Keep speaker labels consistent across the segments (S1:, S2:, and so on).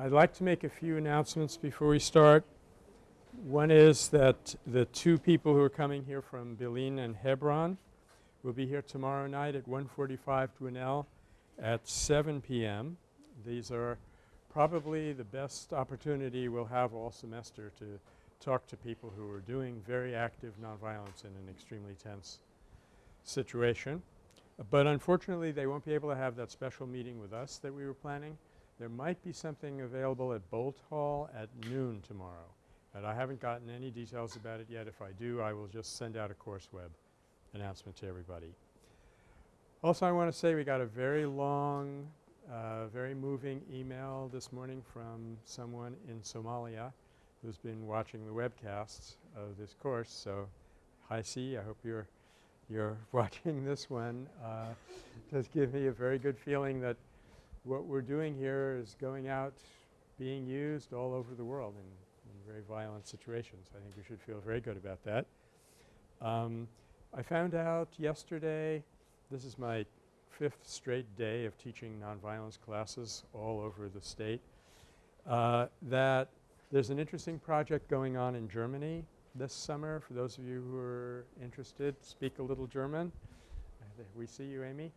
S1: I'd like to make a few announcements before we start. One is that the two people who are coming here from Bil'in and Hebron will be here tomorrow night at 145 Dwinelle at 7 p.m. These are probably the best opportunity we'll have all semester to talk to people who are doing very active nonviolence in an extremely tense situation. But unfortunately, they won't be able to have that special meeting with us that we were planning. There might be something available at Boalt Hall at noon tomorrow, but I haven't gotten any details about it yet. If I do, I will just send out a course web announcement to everybody. Also, I want to say we got a very long, uh, very moving email this morning from someone in Somalia who's been watching the webcasts of this course. So, hi C, I hope you're you're watching this one. Uh, does give me a very good feeling that what we're doing here is going out being used all over the world in, in very violent situations. I think we should feel very good about that. Um, I found out yesterday this is my fifth straight day of teaching nonviolence classes all over the state uh, that there's an interesting project going on in Germany this summer for those of you who are interested, speak a little German. We see you, Amy.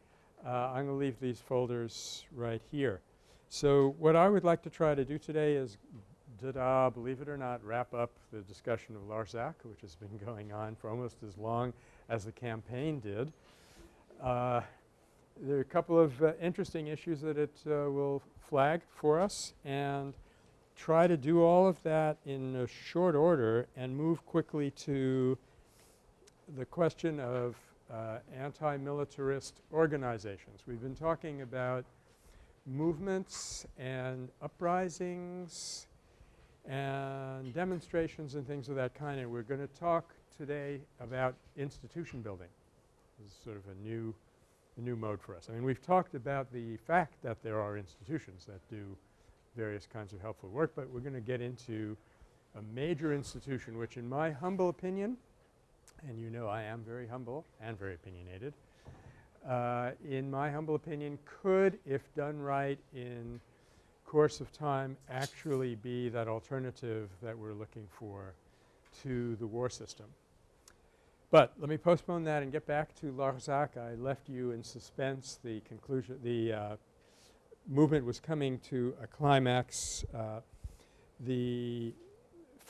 S1: Uh, I'm going to leave these folders right here. So what I would like to try to do today is da-da, believe it or not, wrap up the discussion of Larzac, which has been going on for almost as long as the campaign did. Uh, there are a couple of uh, interesting issues that it uh, will flag for us and try to do all of that in a short order and move quickly to the question of uh, anti-militarist organizations. We've been talking about movements and uprisings and demonstrations and things of that kind and we're going to talk today about institution building. This is sort of a new, a new mode for us. I mean we've talked about the fact that there are institutions that do various kinds of helpful work, but we're going to get into a major institution which in my humble opinion and you know I am very humble and very opinionated. Uh, in my humble opinion, could, if done right in course of time, actually be that alternative that we're looking for to the war system. But let me postpone that and get back to Larzac. I left you in suspense. The conclusion – the uh, movement was coming to a climax. Uh, the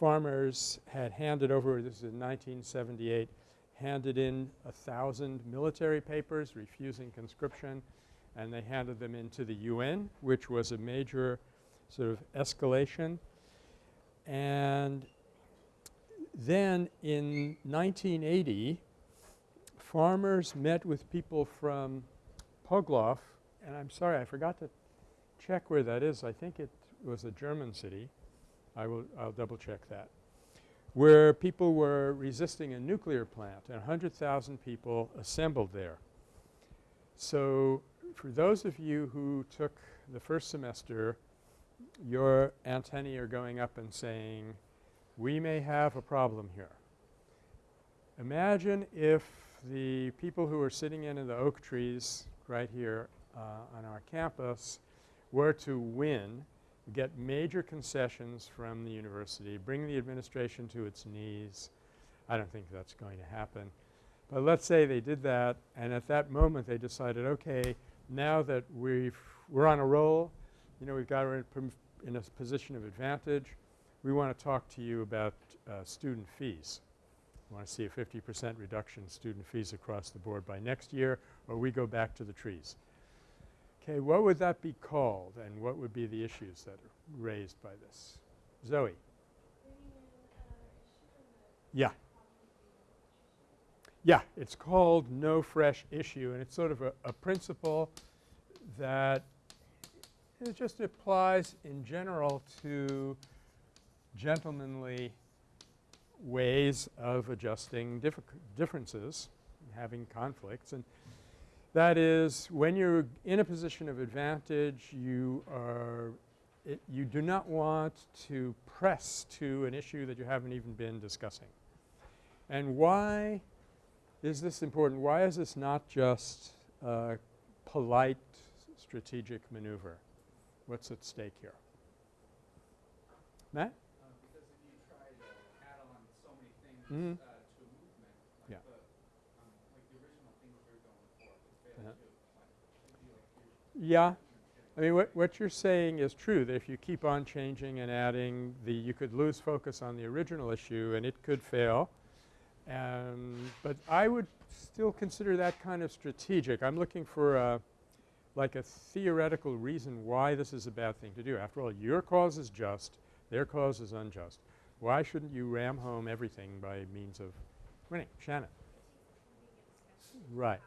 S1: farmers had handed over – this is in 1978 – handed in a thousand military papers refusing conscription and they handed them into the UN which was a major sort of escalation. And then in 1980 farmers met with people from Plogoff and I'm sorry I forgot to check where that is. I think it was a German city. I will I'll double check that, where people were resisting a nuclear plant and 100,000 people assembled there. So for those of you who took the first semester, your antennae are going up and saying, we may have a problem here. Imagine if the people who are sitting in, the oak trees right here uh, on our campus were to win get major concessions from the university, bring the administration to its knees. I don't think that's going to happen. But let's say they did that and at that moment they decided, okay, now that we've we're on a roll, you know, we've got in, in a position of advantage, we want to talk to you about uh, student fees. We want to see a 50 percent reduction in student fees across the board by next year or we go back to the trees. Okay, what would that be called and what would be the issues that are raised by this? Zoe. Yeah. Yeah, it's called no fresh issue and it's sort of a, a principle that it just applies in general to gentlemanly ways of adjusting differences, having conflicts. And that is when you're in a position of advantage you are it, you do not want to press to an issue that you haven't even been discussing. And why is this important? Why is this not just a polite strategic maneuver? What's at stake here? Matt?
S2: Uh, because if you try to add on so many things
S1: Mhm.
S2: uh, to a movement,
S1: Yeah.
S2: like the, um, like the original things you're going for, would fail
S1: Uh-huh.
S2: too. Like, it'd be like you're
S1: Yeah. I mean, what, what you're saying is true, that if you keep on changing and adding, the, you could lose focus on the original issue and it could fail. Um, but I would still consider that kind of strategic. I'm looking for a, like a theoretical reason why this is a bad thing to do. After all, your cause is just, their cause is unjust. Why shouldn't you ram home everything by means of winning? Shannon. Right.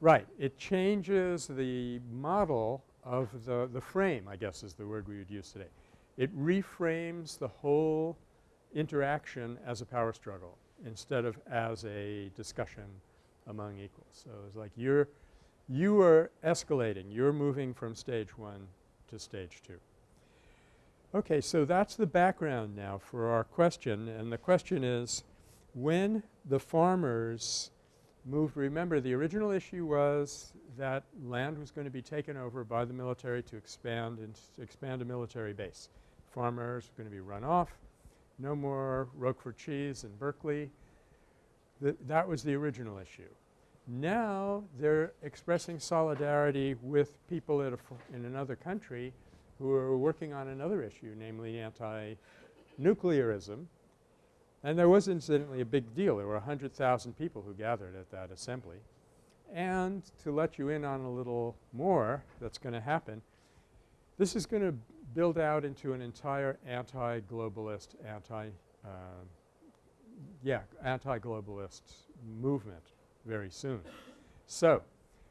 S1: Right. It changes the model of the, the frame, I guess is the word we would use today. It reframes the whole interaction as a power struggle instead of as a discussion among equals. So it's like you're you are escalating. You're moving from stage one to stage two. Okay, so that's the background now for our question and the question is when the farmers moved remember the original issue was that land was going to be taken over by the military to expand and expand a military base. Farmers were going to be run off, no more Roquefort cheese in Berkeley. Th that was the original issue. Now they're expressing solidarity with people in another country who are working on another issue, namely anti-nuclearism. And there was incidentally a big deal. There were 100,000 people who gathered at that assembly. And to let you in on a little more that's going to happen, this is going to build out into an entire anti-globalist, anti, uh, yeah, anti-globalist movement very soon. So,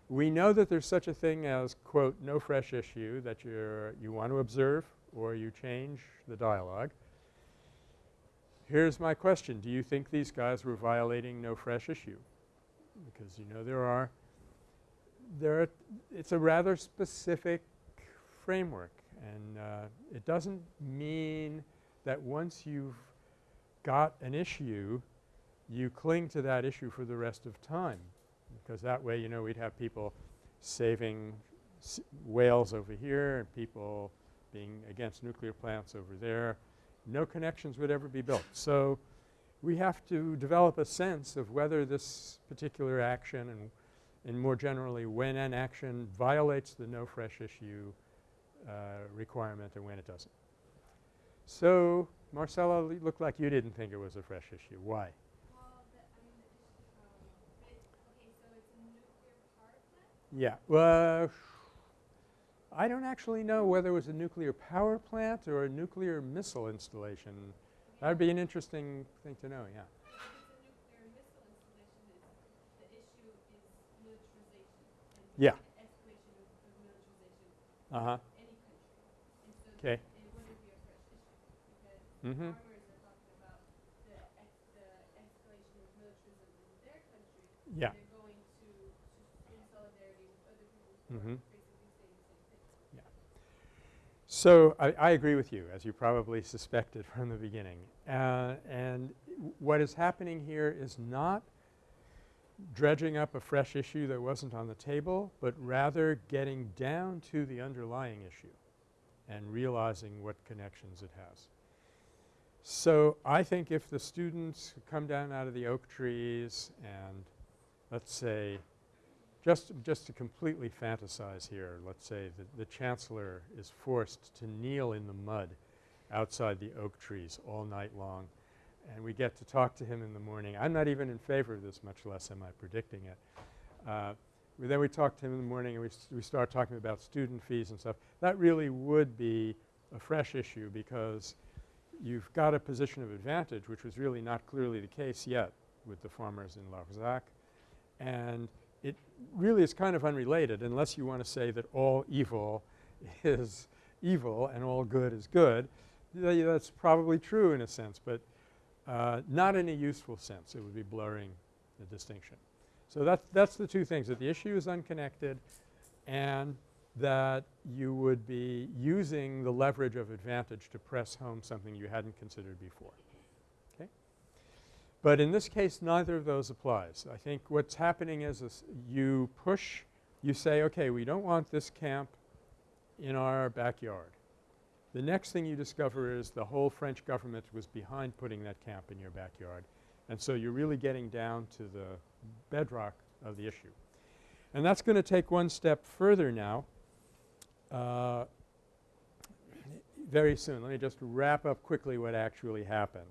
S1: we know that there's such a thing as quote no fresh issue that you're you want to observe or you change the dialogue. Here's my question. Do you think these guys were violating no fresh issue? Because you know there are there are it's a rather specific framework and uh, it doesn't mean that once you've got an issue you cling to that issue for the rest of time because that way you know we'd have people saving whales over here and people being against nuclear plants over there. No connections would ever be built. So, we have to develop a sense of whether this particular action and and more generally when an action violates the no fresh issue uh, requirement and when it doesn't. So, Marcella it looked like you didn't think it was a fresh issue. Why?
S3: Well, the, I mean, the issue, um, it, okay, so it's a nuclear power plant?
S1: Yeah. Well, I don't actually know whether it was a nuclear power plant or a nuclear missile installation. That would be an interesting thing to know, yeah. Yeah. Uh-huh. Okay. Mm-hmm.
S3: farmers are
S1: So, I, I agree with you as you probably suspected from the beginning. Uh, and what is happening here is not dredging up a fresh issue that wasn't on the table, but rather getting down to the underlying issue and realizing what connections it has. So, I think if the students come down out of the oak trees and let's say just, just to completely fantasize here, let's say that the chancellor is forced to kneel in the mud outside the oak trees all night long and we get to talk to him in the morning. I'm not even in favor of this, much less am I predicting it. Uh, then we talk to him in the morning and we, we start talking about student fees and stuff. That really would be a fresh issue because you've got a position of advantage which was really not clearly the case yet with the farmers in Larzac. And it really is kind of unrelated unless you want to say that all evil is evil and all good is good. Th that's probably true in a sense, but uh, not in a useful sense. It would be blurring the distinction. So that's, that's the two things, that the issue is unconnected and that you would be using the leverage of advantage to press home something you hadn't considered before. But in this case, neither of those applies. I think what's happening is you push, you say, okay, we don't want this camp in our backyard. The next thing you discover is the whole French government was behind putting that camp in your backyard. And so you're really getting down to the bedrock of the issue. And that's going to take one step further now uh, very soon. Let me just wrap up quickly what actually happened.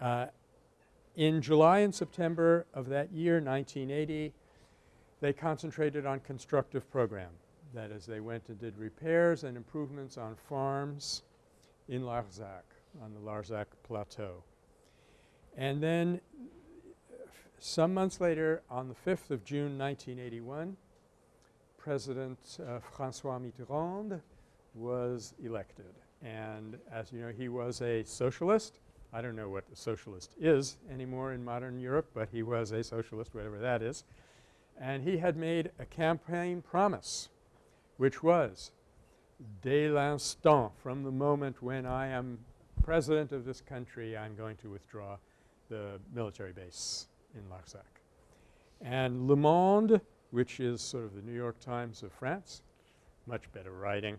S1: Uh, in July and September of that year, 1980, they concentrated on constructive program. That is, they went and did repairs and improvements on farms in Larzac, on the Larzac Plateau. And then some months later, on the 5th of June 1981, President uh, Francois Mitterrand was elected. And as you know, he was a socialist. I don't know what a socialist is anymore in modern Europe, but he was a socialist, whatever that is. And he had made a campaign promise, which was, dès l'instant, from the moment when I am president of this country, I'm going to withdraw the military base in Larzac. And Le Monde, which is sort of the New York Times of France, much better writing,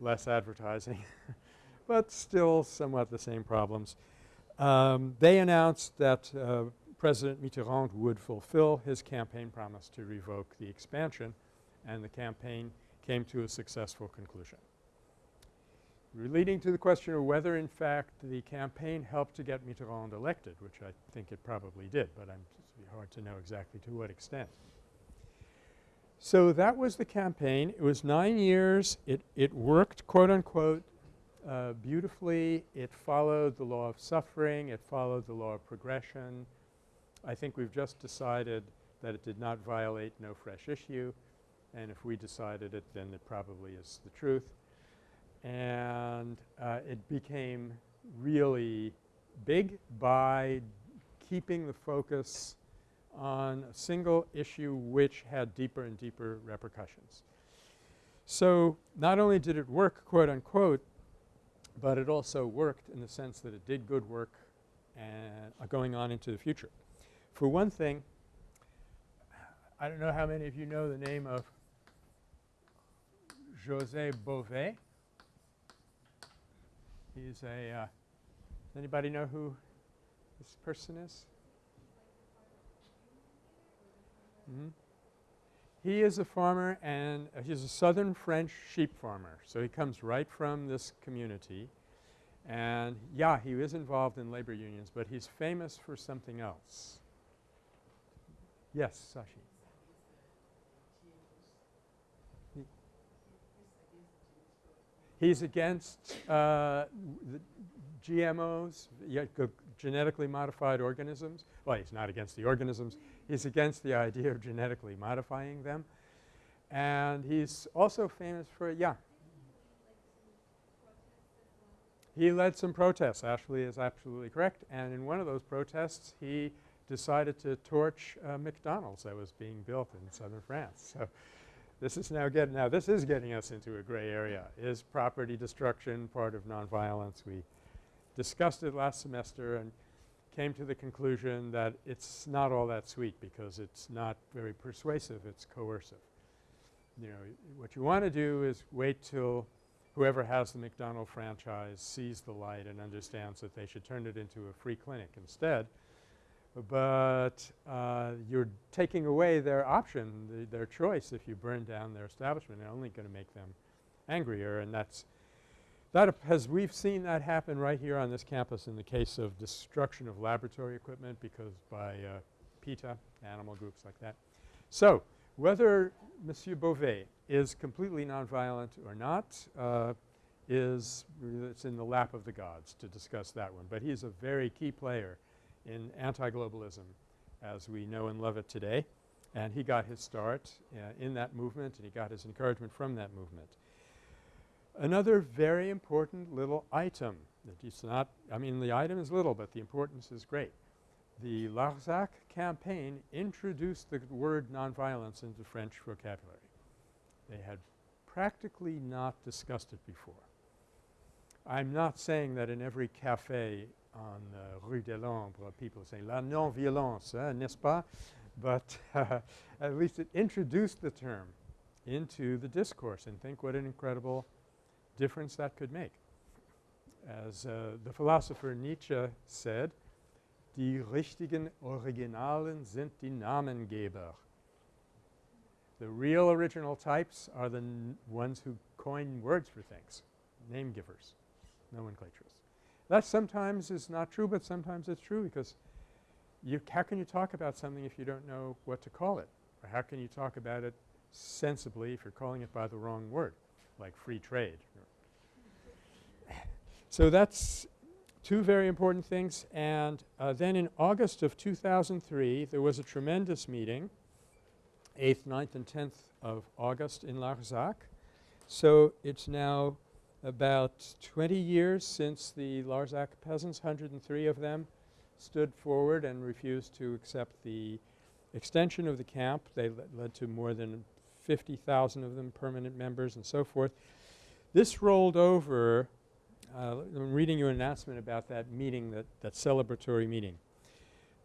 S1: less advertising, but still somewhat the same problems. Um, they announced that uh, President Mitterrand would fulfill his campaign promise to revoke the expansion and the campaign came to a successful conclusion. Leading to the question of whether in fact the campaign helped to get Mitterrand elected, which I think it probably did, but I'm it's hard to know exactly to what extent. So that was the campaign. It was nine years. It, it worked quote unquote uh, beautifully. It followed the law of suffering. It followed the law of progression. I think we've just decided that it did not violate no fresh issue. And if we decided it, then it probably is the truth. And uh, it became really big by keeping the focus on a single issue which had deeper and deeper repercussions. So not only did it work quote unquote, but it also worked in the sense that it did good work and uh, going on into the future. For one thing, I don't know how many of you know the name of José Bové. He's a uh, – does anybody know who this person is? Mm-hmm. He is a farmer and uh, he's a southern French sheep farmer. So he comes right from this community. And yeah, he is involved in labor unions, but he's famous for something else. Yes, Sashi. He's against uh, GMOs, genetically modified organisms. Well, he's not against the organisms. He's against the idea of genetically modifying them. And he's also famous for – yeah. He led some protests. Ashley is absolutely correct. And in one of those protests, he decided to torch uh, McDonald's that was being built in southern France. So this is now getting – now this is getting us into a gray area. Is property destruction part of nonviolence? We discussed it last semester and – came to the conclusion that it's not all that sweet because it's not very persuasive, it's coercive. You know, what you want to do is wait till whoever has the McDonald franchise sees the light and understands that they should turn it into a free clinic instead. But uh, you're taking away their option, the, their choice if you burn down their establishment and only going to make them angrier and that's that has we've seen that happen right here on this campus in the case of destruction of laboratory equipment because by uh, PETA, animal groups like that. So whether Monsieur Bové is completely nonviolent or not uh, is it's in the lap of the gods to discuss that one. But he's a very key player in anti-globalism as we know and love it today. And he got his start uh, in that movement and he got his encouragement from that movement. Another very important little item that it's not – I mean the item is little, but the importance is great. The Larzac campaign introduced the word nonviolence into French vocabulary. They had practically not discussed it before. I'm not saying that in every cafe on uh, Rue de l'Ombre people say la non-violence, eh, n'est-ce pas? But uh, at least it introduced the term into the discourse and think what an incredible difference that could make. As uh, the philosopher Nietzsche said, Die richtigen Originalen sind die Namengeber. The real original types are the ones who coin words for things, name givers, nomenclatures. That sometimes is not true, but sometimes it's true because you how can you talk about something if you don't know what to call it? Or how can you talk about it sensibly if you're calling it by the wrong word, like free trade? So that's two very important things. And uh, then in August of 2003, there was a tremendous meeting, 8th, 9th, and 10th of August in Larzac. So it's now about 20 years since the Larzac peasants, 103 of them, stood forward and refused to accept the extension of the camp. They le- led to more than 50,000 of them permanent members and so forth. This rolled over uh, I'm reading your announcement about that meeting, that, that celebratory meeting.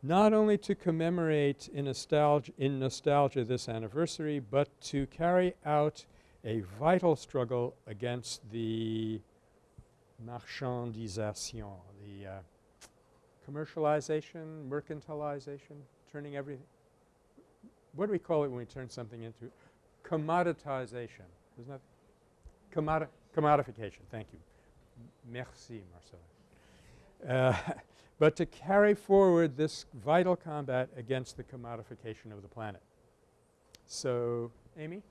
S1: Not only to commemorate in nostalgia, in nostalgia this anniversary, but to carry out a vital struggle against the marchandisation, the uh, commercialization, mercantilization, turning everything. What do we call it when we turn something into commoditization? Isn't that commodi- commodification? Thank you. Merci, Marcel. Uh, but to carry forward this vital combat against the commodification of the planet. So, Amy?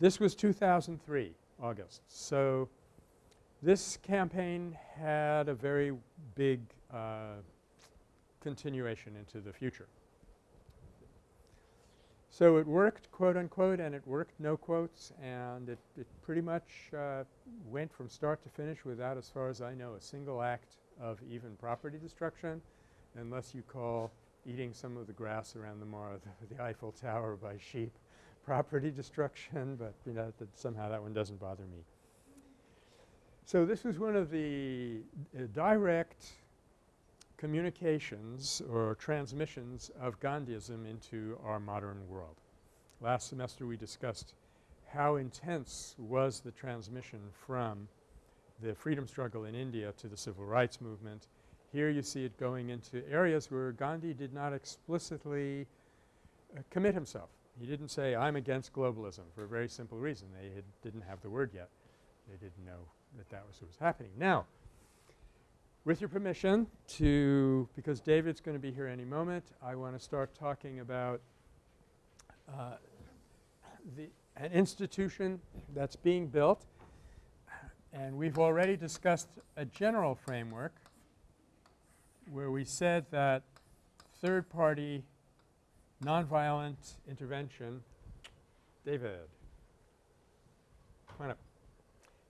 S1: This was 2003, August. So, this campaign had a very big uh, continuation into the future. So it worked, quote unquote, and it worked, no quotes, and it, it pretty much uh, went from start to finish without, as far as I know, a single act of even property destruction, unless you call eating some of the grass around the, the, the Eiffel Tower by sheep property destruction, but you know, that somehow that one doesn't bother me. So this was one of the uh, direct communications or transmissions of Gandhism into our modern world. Last semester we discussed how intense was the transmission from the freedom struggle in India to the civil rights movement. Here you see it going into areas where Gandhi did not explicitly uh, commit himself. He didn't say, I'm against globalism for a very simple reason. They didn't have the word yet. They didn't know that that was what was happening. Now, with your permission to – because David's going to be here any moment, I want to start talking about uh, the an institution that's being built. And we've already discussed a general framework where we said that third-party nonviolent intervention – David, come on up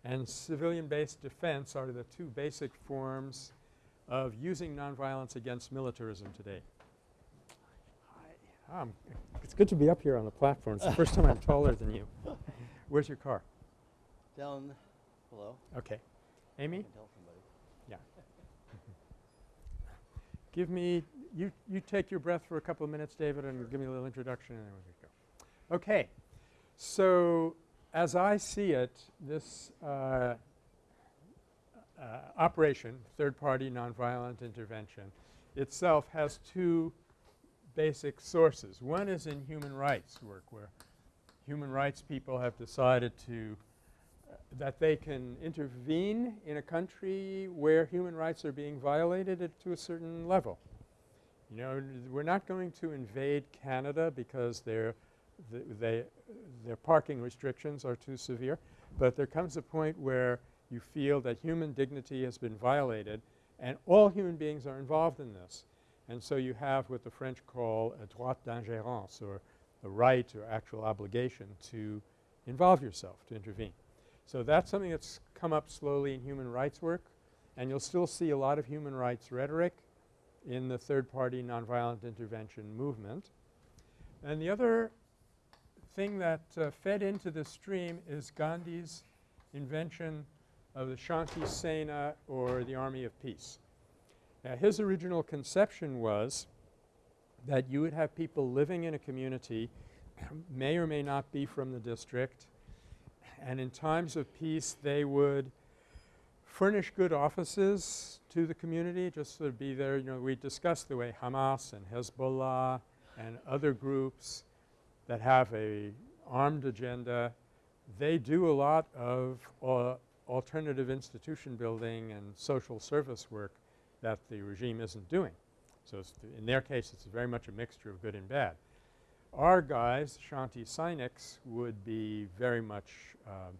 S1: and civilian-based defense are the two basic forms of using nonviolence against militarism today. Hi. Um, it's good to be up here on the platform. It's the first time I'm taller than you. Where's your car?
S4: Down below.
S1: Okay.
S4: I
S1: Amy,
S4: can tell somebody.
S1: give me – you you take your breath for a couple of minutes, David, and give me a little introduction and then we'll go. Okay. So as I see it, this uh, uh, operation, third-party nonviolent intervention, itself has two basic sources. One is in human rights work where human rights people have decided to uh, that they can intervene in a country where human rights are being violated at to a certain level. You know, we're not going to invade Canada because they're th they their parking restrictions are too severe, but there comes a point where you feel that human dignity has been violated and all human beings are involved in this. And so you have what the French call a droit d'ingérence or the right or actual obligation to involve yourself, to intervene. So that's something that's come up slowly in human rights work and you'll still see a lot of human rights rhetoric in the third-party nonviolent intervention movement. And the other thing that uh, fed into the stream is Gandhi's invention of the Shanti Sena or the Army of Peace. Now his original conception was that you would have people living in a community may or may not be from the district and in times of peace they would furnish good offices to the community just to be there. You know, we discussed the way Hamas and Hezbollah and other groups that have a armed agenda, they do a lot of uh, alternative institution building and social service work that the regime isn't doing. So in their case it's very much a mixture of good and bad. Our guys, Shanti Sainiks, would be very much uh,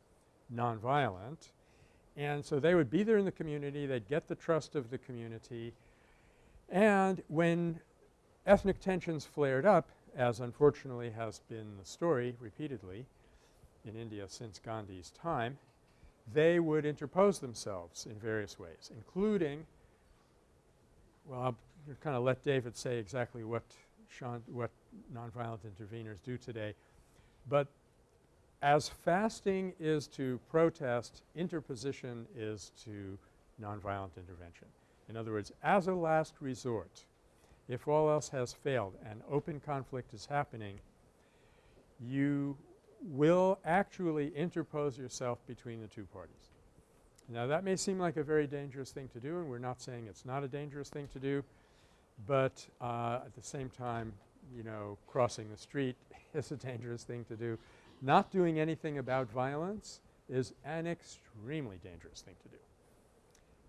S1: nonviolent and so they would be there in the community, they'd get the trust of the community and when ethnic tensions flared up as unfortunately has been the story repeatedly in India since Gandhi's time, they would interpose themselves in various ways including well, I'll kind of let David say exactly what Sean what nonviolent interveners do today. But as fasting is to protest, interposition is to nonviolent intervention. In other words, as a last resort, if all else has failed and open conflict is happening, you will actually interpose yourself between the two parties. Now that may seem like a very dangerous thing to do and we're not saying it's not a dangerous thing to do, but uh, at the same time, you know, crossing the street is a dangerous thing to do. Not doing anything about violence is an extremely dangerous thing to do.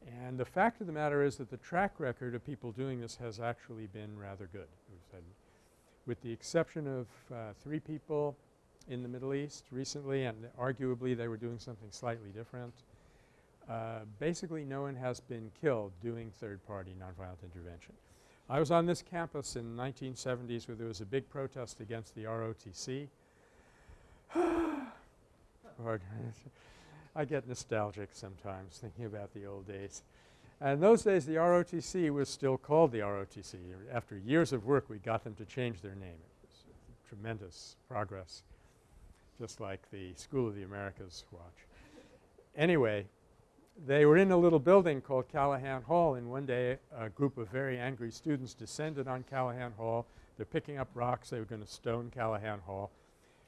S1: And the fact of the matter is that the track record of people doing this has actually been rather good. With the exception of uh, three people in the Middle East recently and arguably they were doing something slightly different, uh, basically no one has been killed doing third-party nonviolent intervention. I was on this campus in the 1970s where there was a big protest against the ROTC. I get nostalgic sometimes thinking about the old days. And those days the ROTC was still called the ROTC. After years of work we got them to change their name. It was tremendous progress just like the School of the Americas watch. Anyway, they were in a little building called Callaghan Hall and one day a group of very angry students descended on Callaghan Hall. They're picking up rocks. They were going to stone Callaghan Hall.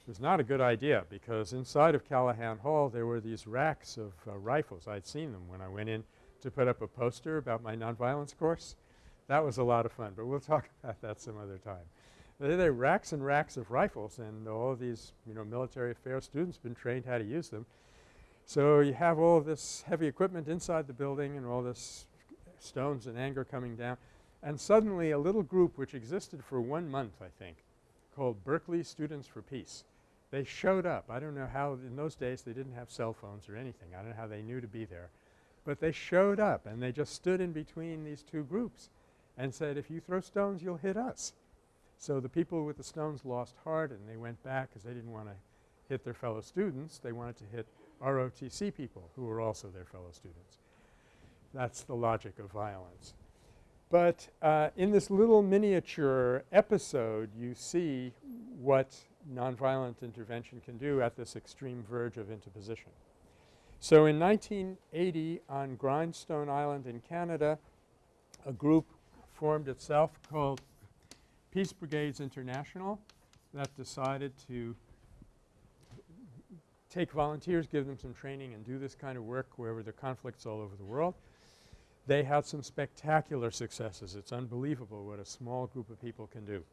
S1: It was not a good idea because inside of Callaghan Hall there were these racks of uh, rifles. I'd seen them when I went in to put up a poster about my nonviolence course. That was a lot of fun, but we'll talk about that some other time. There are racks and racks of rifles and all these, you know, military affairs students been trained how to use them. So you have all this heavy equipment inside the building and all this stones and anger coming down. And suddenly a little group which existed for one month I think called Berkeley Students for Peace. They showed up. I don't know how in those days they didn't have cell phones or anything. I don't know how they knew to be there. But they showed up and they just stood in between these two groups and said if you throw stones you'll hit us. So the people with the stones lost heart and they went back because they didn't want to hit their fellow students. They wanted to hit ROTC people who were also their fellow students. That's the logic of violence. But uh, in this little miniature episode you see what nonviolent intervention can do at this extreme verge of interposition. So in 1980 on Grindstone Island in Canada a group formed itself called Peace Brigades International that decided to take volunteers, give them some training and do this kind of work wherever there are conflicts all over the world. They had some spectacular successes. It's unbelievable what a small group of people can do.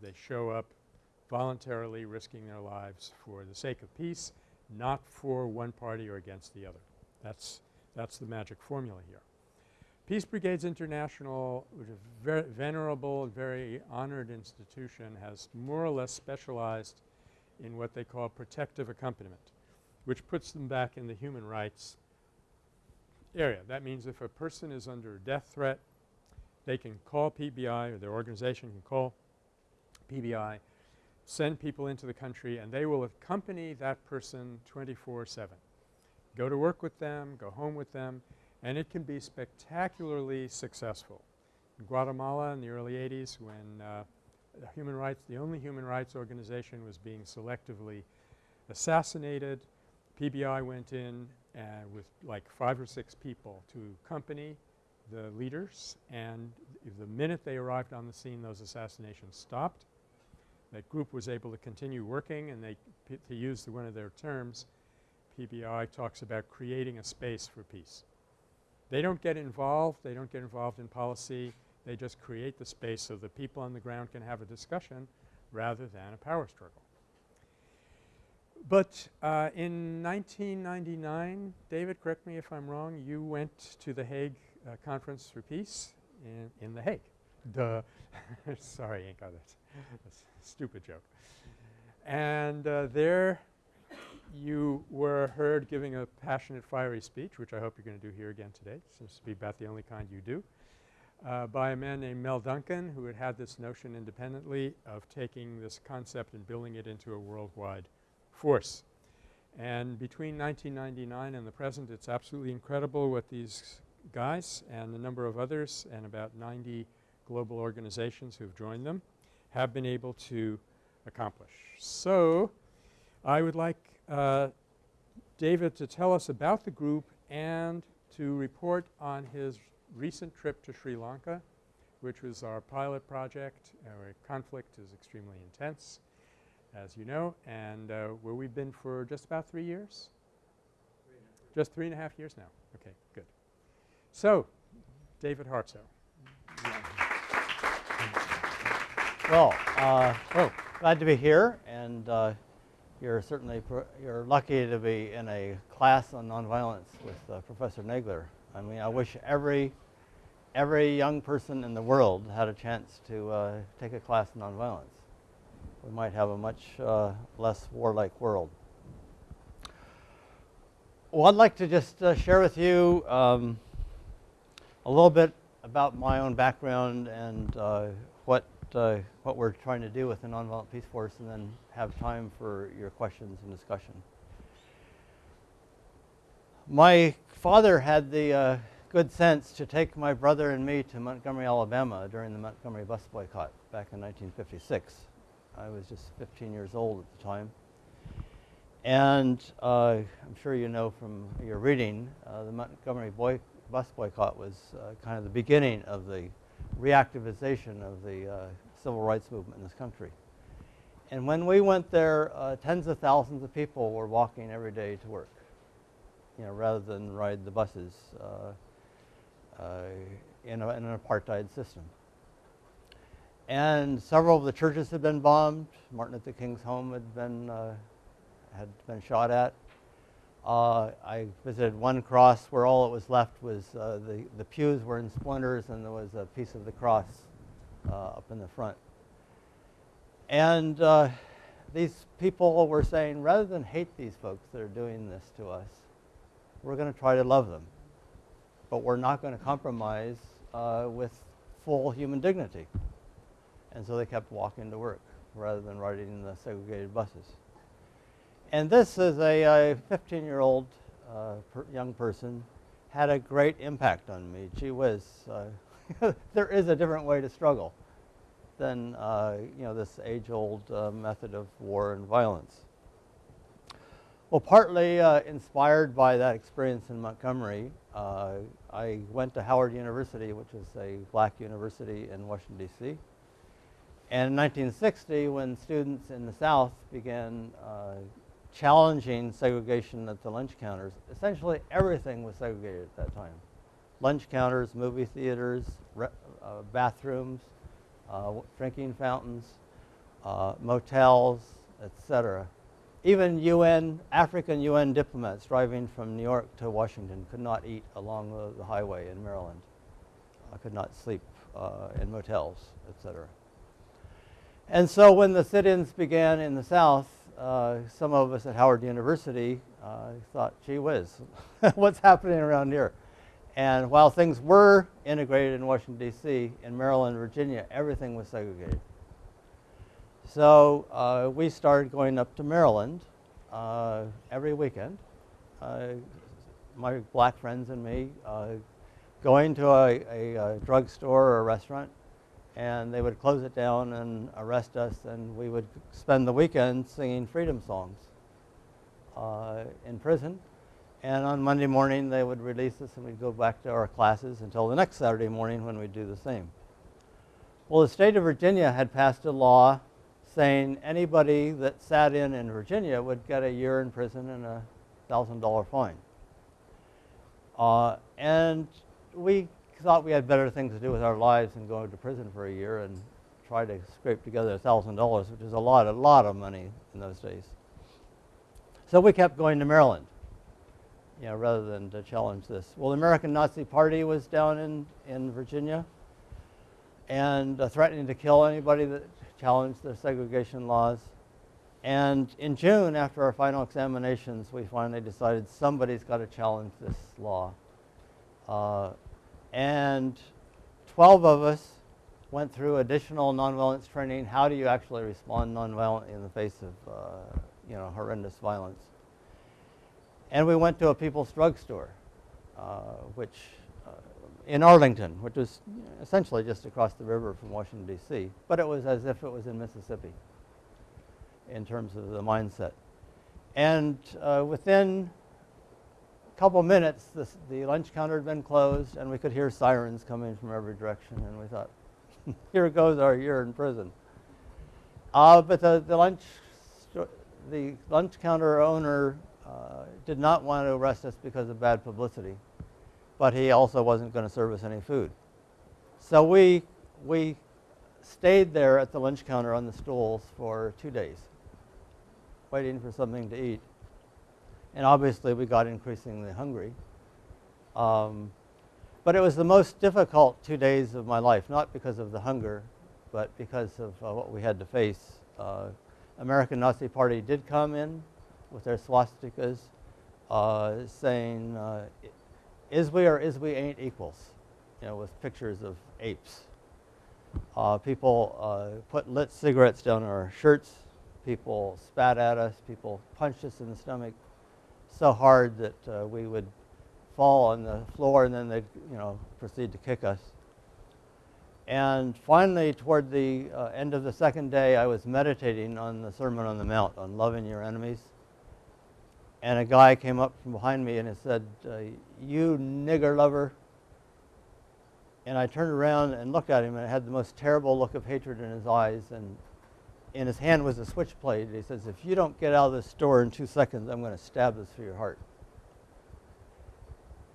S1: They show up voluntarily risking their lives for the sake of peace, not for one party or against the other. That's, that's the magic formula here. Peace Brigades International, which is a very venerable and very honored institution, has more or less specialized in what they call protective accompaniment which puts them back in the human rights area. That means if a person is under a death threat, they can call PBI or their organization can call PBI, send people into the country and they will accompany that person 24-7. Go to work with them, go home with them and it can be spectacularly successful. In Guatemala in the early 80s when uh, human rights, the only human rights organization was being selectively assassinated, PBI went in uh, with like five or six people to accompany the leaders and the minute they arrived on the scene those assassinations stopped. That group was able to continue working and they to use the, one of their terms PBI talks about creating a space for peace. They don't get involved. They don't get involved in policy. They just create the space so the people on the ground can have a discussion rather than a power struggle. But uh, in 1999, David, correct me if I'm wrong, you went to the Hague uh, Conference for Peace in, in The Hague. Duh. Sorry, ain't got a stupid joke. And uh, there you were heard giving a passionate, fiery speech, which I hope you're going to do here again today. Seems to be about the only kind you do, uh, by a man named Mel Duncan who had had this notion independently of taking this concept and building it into a worldwide force. And between 1999 and the present, it's absolutely incredible what these guys and a number of others and about 90 global organizations who've joined them have been able to accomplish. So I would like uh, David to tell us about the group and to report on his recent trip to Sri Lanka, which was our pilot project. Our conflict is extremely intense, as you know, and uh, where we've been for just about three years? Just three and a half years now. Okay, good. So, David Hartsough.
S4: Well, uh,
S1: Oh,
S4: glad to be here, and uh, you're certainly you're lucky to be in a class on nonviolence with uh, Professor Nagler. I mean, I wish every every young person in the world had a chance to uh, take a class in nonviolence. We might have a much uh, less warlike world. Well, I'd like to just uh, share with you um, a little bit about my own background and what uh, what we're trying to do with the Nonviolent Peace Force, and then have time for your questions and discussion. My father had the uh, good sense to take my brother and me to Montgomery, Alabama during the Montgomery bus boycott back in 1956. I was just 15 years old at the time. And uh, I'm sure you know from your reading, uh, the Montgomery boy bus boycott was uh, kind of the beginning of the reactivization of the uh, civil rights movement in this country. And when we went there, uh, tens of thousands of people were walking every day to work, you know, rather than ride the buses uh, uh, in, a, in an apartheid system. And several of the churches had been bombed. Martin Luther King's home had been uh, had been shot at. Uh, I visited one cross where all that was left was uh, the, the pews were in splinters and there was a piece of the cross up in the front. And uh, these people were saying, rather than hate these folks that are doing this to us, we're going to try to love them. But we're not going to compromise uh, with full human dignity. And so they kept walking to work rather than riding the segregated buses. And this is a 15 year old uh, per young person, had a great impact on me. Gee whiz, uh, there is a different way to struggle than uh, you know, this age old uh, method of war and violence. Well, partly uh, inspired by that experience in Montgomery, uh, I went to Howard University, which is a black university in Washington, D.C. And in 1960, when students in the South began challenging segregation at the lunch counters. Essentially everything was segregated at that time. Lunch counters, movie theaters, uh, bathrooms, uh, drinking fountains, uh, motels, etc. Even UN, African UN diplomats driving from New York to Washington could not eat along the, highway in Maryland. I could not sleep uh, in motels, etc. And so when the sit-ins began in the South, uh, some of us at Howard University uh, thought, gee whiz, what's happening around here? And while things were integrated in Washington, D.C., in Maryland, Virginia, everything was segregated. So uh, we started going up to Maryland uh, every weekend. Uh, my black friends and me going to a, a, a drugstore or a restaurant and they would close it down and arrest us, and we would spend the weekend singing freedom songs uh, in prison. And on Monday morning, they would release us, and we'd go back to our classes until the next Saturday morning when we'd do the same. Well, the state of Virginia had passed a law saying anybody that sat in in Virginia would get a year in prison and a $1,000 fine. Uh, and we thought we had better things to do with our lives than go to prison for a year and try to scrape together $1,000, which is a lot, a lot of money in those days. So we kept going to Maryland, you know, rather than to challenge this. Well, the American Nazi Party was down in, in Virginia and uh, threatening to kill anybody that challenged the segregation laws. And in June, after our final examinations, we finally decided somebody's got to challenge this law. Uh, and 12 of us went through additional nonviolence training. How do you actually respond nonviolently in the face of, uh, you know, horrendous violence? And we went to a People's Drugstore, uh, which uh, in Arlington, which was essentially just across the river from Washington D.C., but it was as if it was in Mississippi in terms of the mindset. And uh, within a couple minutes, the lunch counter had been closed, and we could hear sirens coming from every direction. And we thought, here goes our year in prison. Uh, but the, the, lunch, the lunch counter owner did not want to arrest us because of bad publicity, but he also wasn't going to serve us any food. So we, we stayed there at the lunch counter on the stools for two days, waiting for something to eat. And obviously, we got increasingly hungry. Um, but it was the most difficult two days of my life, not because of the hunger, but because of uh, what we had to face. Uh, American Nazi Party did come in with their swastikas, uh, saying, uh, "Is we or is we ain't equals," you know, with pictures of apes. Uh, people uh, put lit cigarettes down our shirts. People spat at us. People punched us in the stomach so hard that uh, we would fall on the floor and then they'd, you know proceed to kick us and finally toward the uh, end of the second day i was meditating on the sermon on the mount on loving your enemies and a guy came up from behind me and he said uh, you nigger lover and i turned around and looked at him and i had the most terrible look of hatred in his eyes and in his hand was a switchblade he says if you don't get out of this store in two seconds i'm going to stab this through your heart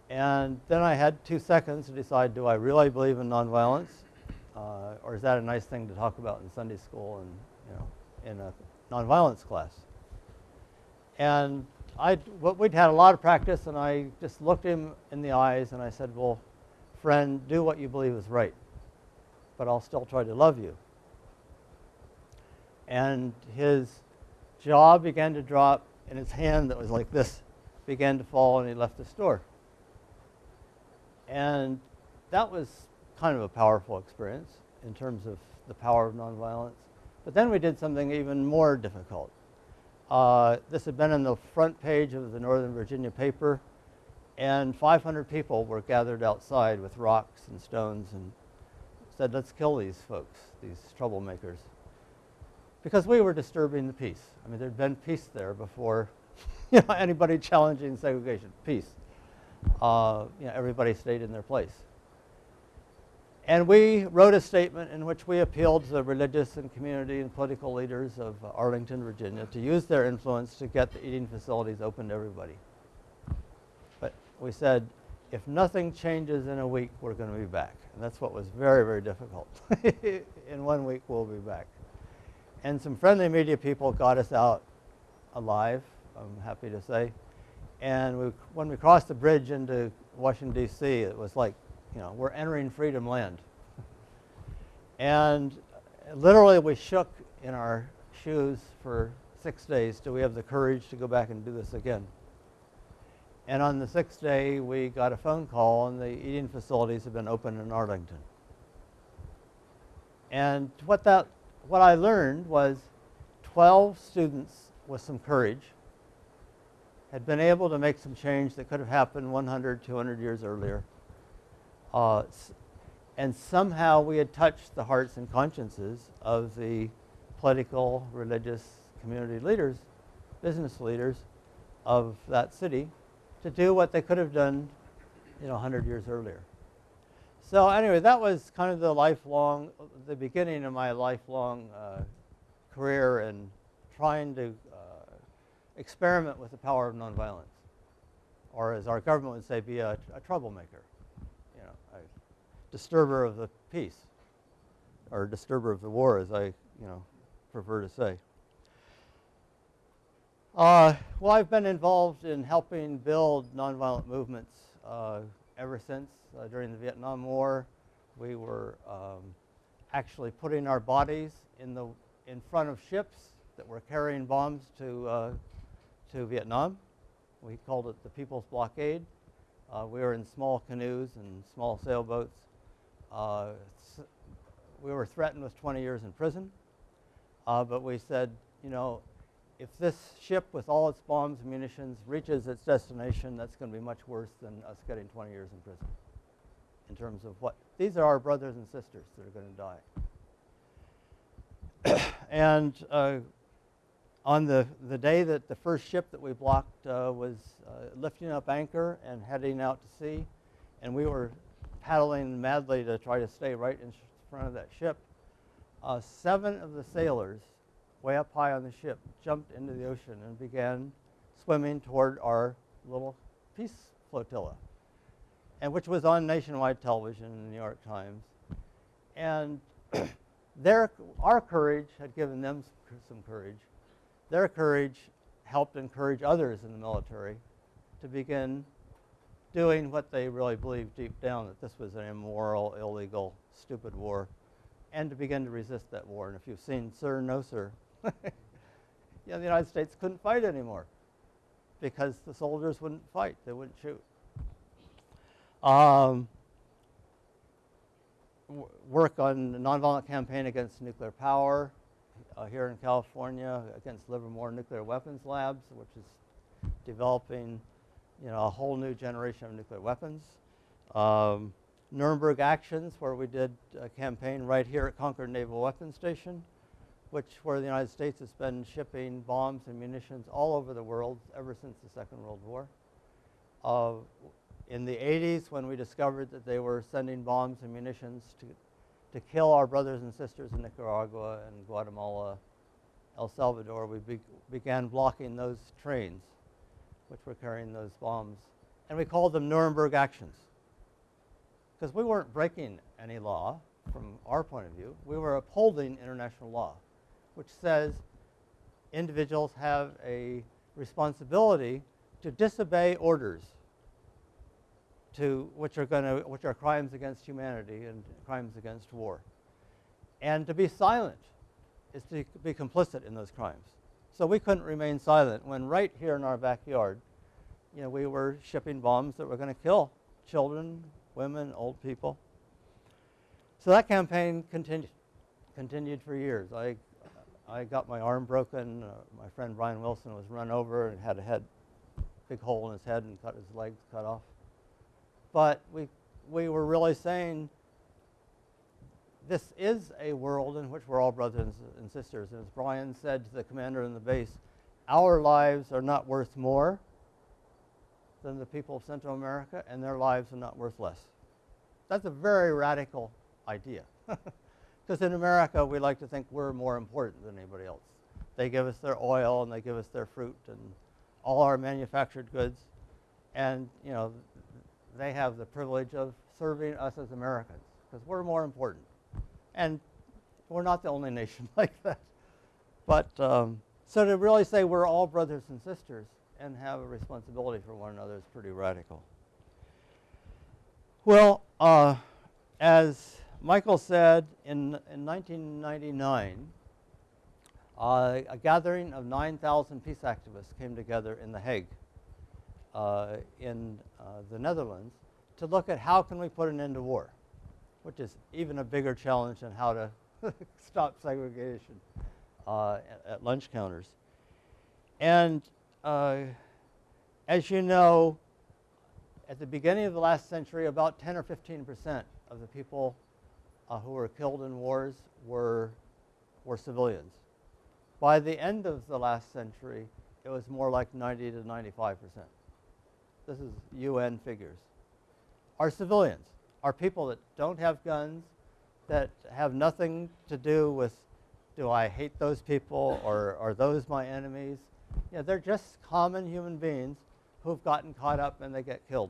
S4: and then I had two seconds to decide do I really believe in nonviolence? Uh, or is that a nice thing to talk about in Sunday school and you know, in a nonviolence class? And I, we'd had a lot of practice, and I just looked him in the eyes and I said, Well, friend, do what you believe is right, but I'll still try to love you. And his jaw began to drop, and his hand that was like this began to fall, and he left the store. And that was kind of a powerful experience in terms of the power of nonviolence. But then we did something even more difficult. Uh, this had been on the front page of the Northern Virginia paper, and 500 people were gathered outside with rocks and stones and said, let's kill these folks, these troublemakers. Because we were disturbing the peace. I mean, there'd been peace there before you know, anybody challenging segregation. Peace uh, you know, everybody stayed in their place. And we wrote a statement in which we appealed to the religious and community and political leaders of Arlington, Virginia to use their influence to get the eating facilities open to everybody. But we said, if nothing changes in a week, we're going to be back. And that's what was very, very difficult. in one week, we'll be back. And some friendly media people got us out alive, I'm happy to say. And we, when we crossed the bridge into Washington, D.C., it was like, you know, we're entering freedom land. and literally, we shook in our shoes for six days till we have the courage to go back and do this again. And on the sixth day, we got a phone call, and the eating facilities have been open in Arlington. And what, that, what I learned was 12 students with some courage had been able to make some change that could have happened 100, 200 years earlier. Uh, and somehow we had touched the hearts and consciences of the political, religious, community leaders, business leaders of that city to do what they could have done, you know, 100 years earlier. So anyway, that was kind of the lifelong, the beginning of my lifelong uh, career in trying to experiment with the power of nonviolence. or as our government would say, be a, a troublemaker, disturber of the peace, or disturber of the war, as I, you know, prefer to say. Uh, well, I've been involved in helping build nonviolent movements uh, ever since. Uh, during the Vietnam War, we were um, actually putting our bodies in the in front of ships that were carrying bombs to uh, to Vietnam. We called it the People's Blockade. Uh, we were in small canoes and small sailboats. Uh, we were threatened with 20 years in prison, uh, but we said, you know, if this ship with all its bombs and munitions reaches its destination, that's going to be much worse than us getting 20 years in prison. In terms of what these are our brothers and sisters that are going to die. and uh, on the, the day that the first ship that we blocked uh, was uh, lifting up anchor and heading out to sea, and we were paddling madly to try to stay right in front of that ship, uh, seven of the sailors, way up high on the ship, jumped into the ocean and began swimming toward our little peace flotilla, and which was on nationwide television in the New York Times. And their, our courage had given them some courage. Their courage helped encourage others in the military to begin doing what they really believed deep down that this was an immoral, illegal, stupid war, and to begin to resist that war. And if you've seen Sir, No Sir, yeah, the United States couldn't fight anymore because the soldiers wouldn't fight, they wouldn't shoot. Um, work on the nonviolent campaign against nuclear power uh, here in California against Livermore Nuclear Weapons Labs, which is developing, you know, a whole new generation of nuclear weapons. Um, Nuremberg Actions, where we did a campaign right here at Concord Naval Weapons Station, which where the United States has been shipping bombs and munitions all over the world ever since the Second World War. Uh, in the 80s, when we discovered that they were sending bombs and munitions to, to kill our brothers and sisters in Nicaragua and Guatemala, El Salvador, we be, began blocking those trains which were carrying those bombs. And we called them Nuremberg Actions because we weren't breaking any law from our point of view. We were upholding international law, which says individuals have a responsibility to disobey orders to which are going to which are crimes against humanity and crimes against war. And to be silent is to be complicit in those crimes. So we couldn't remain silent when right here in our backyard, you know, we were shipping bombs that were going to kill children, women, old people. So that campaign continued continued for years. I I got my arm broken. Uh, my friend Brian Wilson was run over and had a head big hole in his head and cut his legs cut off. But we we were really saying this is a world in which we're all brothers and sisters. And as Brian said to the commander in the base, our lives are not worth more than the people of Central America, and their lives are not worth less. That's a very radical idea. Because in America, we like to think we're more important than anybody else. They give us their oil and they give us their fruit and all our manufactured goods. And, you know, they have the privilege of serving us as Americans because we're more important. And we're not the only nation like that. But um, so to really say we're all brothers and sisters and have a responsibility for one another is pretty radical. Well, uh, as Michael said, in, in 1999, uh, a gathering of 9,000 peace activists came together in The Hague uh, in uh, the Netherlands to look at how can we put an end to war, which is even a bigger challenge than how to stop segregation uh, at, lunch counters. And uh, as you know, at the beginning of the last century, about 10 or 15 percent of the people uh, who were killed in wars were, were civilians. By the end of the last century, it was more like 90 to 95 percent. This is UN figures. Are civilians, are people that don't have guns, that have nothing to do with do I hate those people or are those my enemies? Yeah, they're just common human beings who've gotten caught up and they get killed.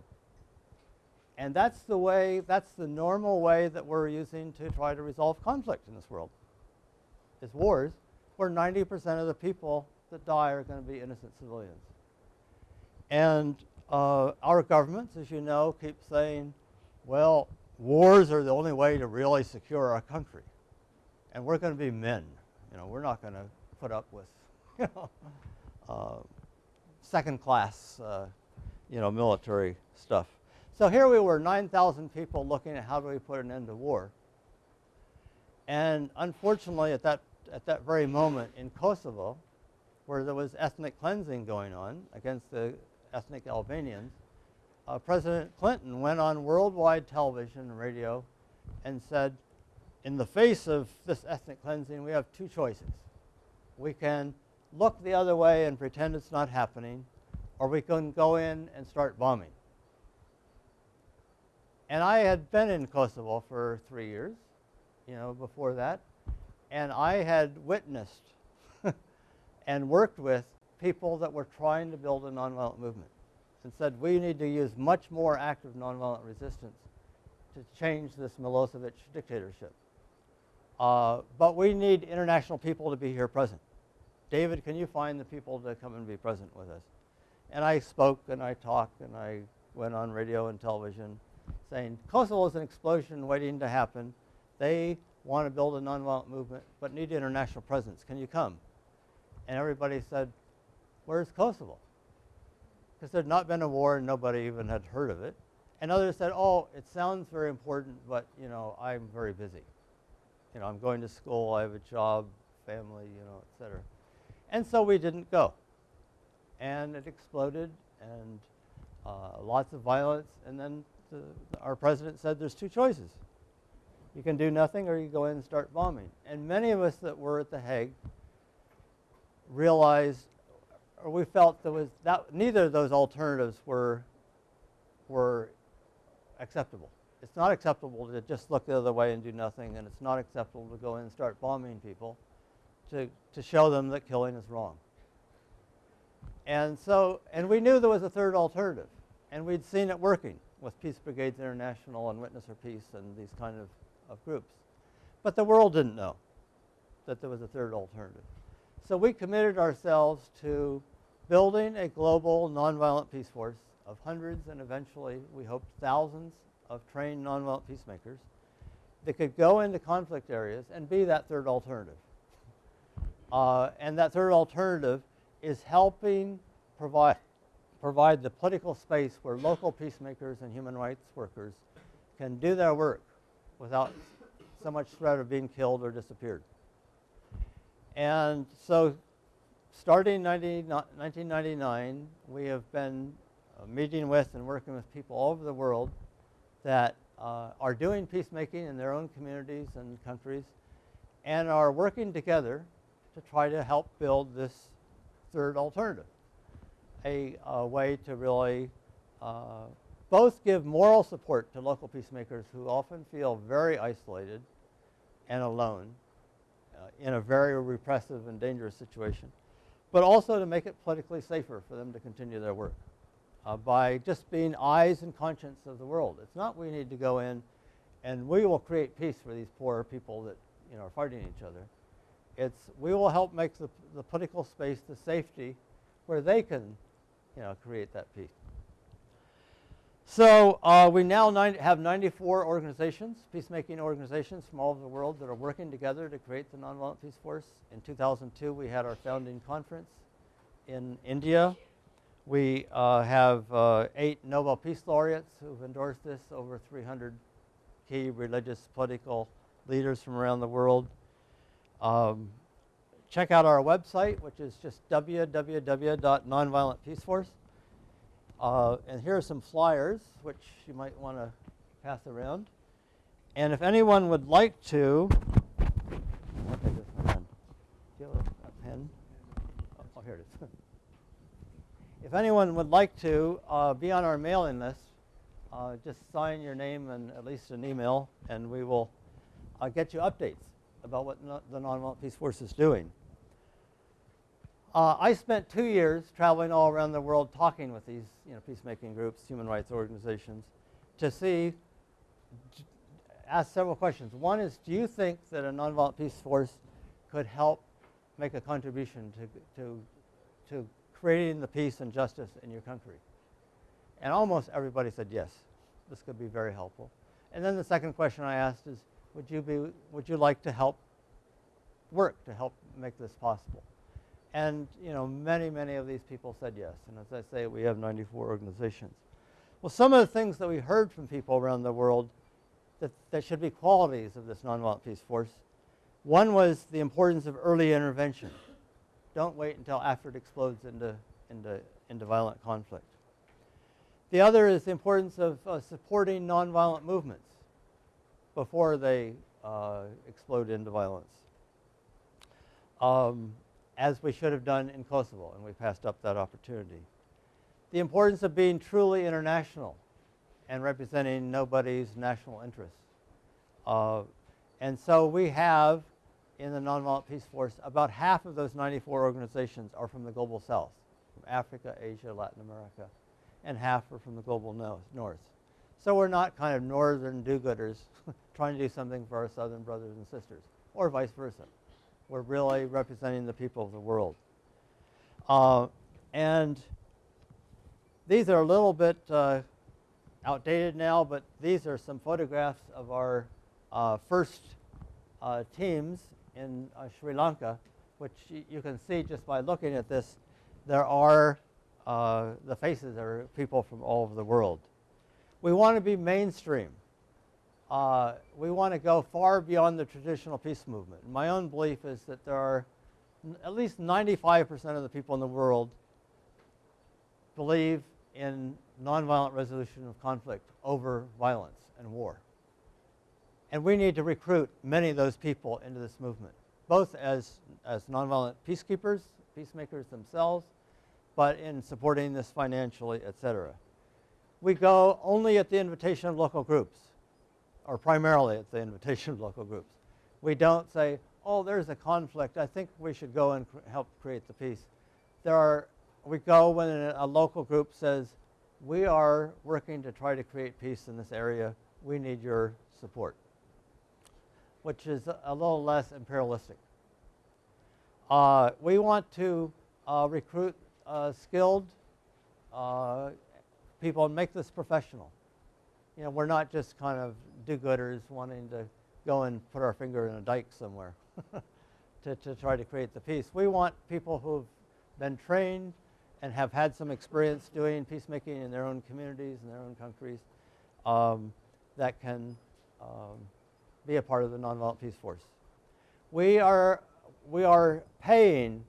S4: And that's the way, that's the normal way that we're using to try to resolve conflict in this world. Is wars where 90% of the people that die are going to be innocent civilians. And uh, our governments, as you know, keep saying, well, wars are the only way to really secure our country. And we're going to be men. You know, we're not going to put up with, you know, uh, second class, uh, you know, military stuff. So here we were, 9,000 people looking at how do we put an end to war. And unfortunately, at that, at that very moment in Kosovo, where there was ethnic cleansing going on against the ethnic Albanians, uh, President Clinton went on worldwide television and radio and said, in the face of this ethnic cleansing, we have two choices. We can look the other way and pretend it's not happening, or we can go in and start bombing. And I had been in Kosovo for three years, you know, before that, and I had witnessed and worked with people that were trying to build a nonviolent movement and said we need to use much more active nonviolent resistance to change this Milosevic dictatorship. Uh, but we need international people to be here present. David, can you find the people to come and be present with us? And I spoke and I talked and I went on radio and television saying Kosovo is an explosion waiting to happen. They want to build a nonviolent movement but need international presence. Can you come? And everybody said, Where's Kosovo? Because there'd not been a war and nobody even had heard of it. And others said, Oh, it sounds very important, but you know, I'm very busy. You know, I'm going to school, I have a job, family, you know, et cetera. And so we didn't go. And it exploded and uh, lots of violence. And then the, our president said there's two choices. You can do nothing or you go in and start bombing. And many of us that were at The Hague realized, or we felt there was that neither of those alternatives were, were acceptable. It's not acceptable to just look the other way and do nothing, and it's not acceptable to go in and start bombing people to, to show them that killing is wrong. And so, and we knew there was a third alternative, and we'd seen it working with Peace Brigades International and Witness for Peace and these kind of, of groups. But the world didn't know that there was a third alternative. So we committed ourselves to building a global nonviolent peace force of hundreds and eventually, we hoped, thousands of trained nonviolent peacemakers that could go into conflict areas and be that third alternative. Uh, and that third alternative is helping provide, provide the political space where local peacemakers and human rights workers can do their work without so much threat of being killed or disappeared. And so starting 90, 1999, we have been uh, meeting with and working with people all over the world that uh, are doing peacemaking in their own communities and countries and are working together to try to help build this third alternative, a, a way to really uh, both give moral support to local peacemakers who often feel very isolated and alone in a very repressive and dangerous situation, but also to make it politically safer for them to continue their work uh, by just being eyes and conscience of the world. It's not we need to go in and we will create peace for these poor people that you know, are fighting each other. It's we will help make the, the political space the safety where they can you know, create that peace. So uh, we now have 94 organizations, peacemaking organizations from all over the world that are working together to create the Nonviolent Peace Force. In 2002, we had our founding conference in India. We uh, have uh, eight Nobel Peace Laureates who've endorsed this, over 300 key religious political leaders from around the world. Um, check out our website, which is just www.nonviolentpeaceforce. Uh, and here are some flyers, which you might want to pass around. And if anyone would like to, this one. Do you have a, pen? Oh, here it is. if anyone would like to uh, be on our mailing list, uh, just sign your name and at least an email, and we will uh, get you updates about what no, the Nonviolent Peace Force is doing. Uh, I spent two years traveling all around the world talking with these you know, peacemaking groups, human rights organizations, to see, ask several questions. One is, do you think that a nonviolent peace force could help make a contribution to, to, to creating the peace and justice in your country? And almost everybody said yes, this could be very helpful. And then the second question I asked is, would you, be, would you like to help work to help make this possible? And you know, many, many of these people said yes. And as I say, we have 94 organizations. Well, some of the things that we heard from people around the world that, that should be qualities of this nonviolent peace force. One was the importance of early intervention. Don't wait until after it explodes into, into, into violent conflict. The other is the importance of uh, supporting nonviolent movements before they uh, explode into violence. Um, as we should have done in Kosovo, and we passed up that opportunity. The importance of being truly international and representing nobody's national interests. Uh, and so we have, in the Nonviolent Peace Force, about half of those 94 organizations are from the Global South, from Africa, Asia, Latin America, and half are from the Global North. So we're not kind of northern do-gooders trying to do something for our southern brothers and sisters, or vice versa. We're really representing the people of the world. Uh, and these are a little bit uh, outdated now, but these are some photographs of our uh, first uh, teams in uh, Sri Lanka, which you can see just by looking at this. There are, uh, the faces are people from all over the world. We want to be mainstream uh, we want to go far beyond the traditional peace movement. My own belief is that there are at least 95% of the people in the world believe in nonviolent resolution of conflict over violence and war. And we need to recruit many of those people into this movement, both as, as nonviolent peacekeepers, peacemakers themselves, but in supporting this financially, et cetera. We go only at the invitation of local groups or primarily at the invitation of local groups. We don't say, oh, there's a conflict. I think we should go and cr help create the peace. There are, we go when a, local group says, we are working to try to create peace in this area. We need your support, which is a, a little less imperialistic. Uh, we want to uh, recruit uh, skilled uh, people and make this professional you know, we're not just kind of do-gooders wanting to go and put our finger in a dike somewhere to, to try to create the peace. We want people who've been trained and have had some experience doing peacemaking in their own communities, in their own countries, um, that can um, be a part of the Nonviolent Peace Force. We are, we are paying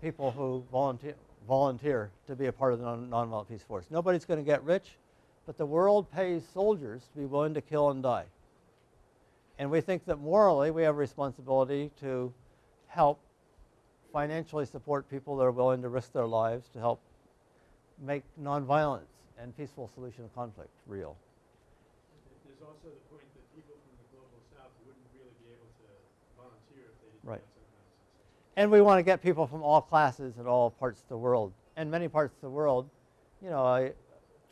S4: people who volunteer, volunteer to be a part of the non Nonviolent Peace Force. Nobody's going to get rich. But the world pays soldiers to be willing to kill and die. And we think that morally we have a responsibility to help financially support people that are willing to risk their lives to help make nonviolence and peaceful solution of conflict real.
S1: There's also the point that people from the global south wouldn't really be able to volunteer if they didn't
S4: right.
S1: have some of success.
S4: And we want to get people from all classes and all parts of the world. And many parts of the world, you know, I,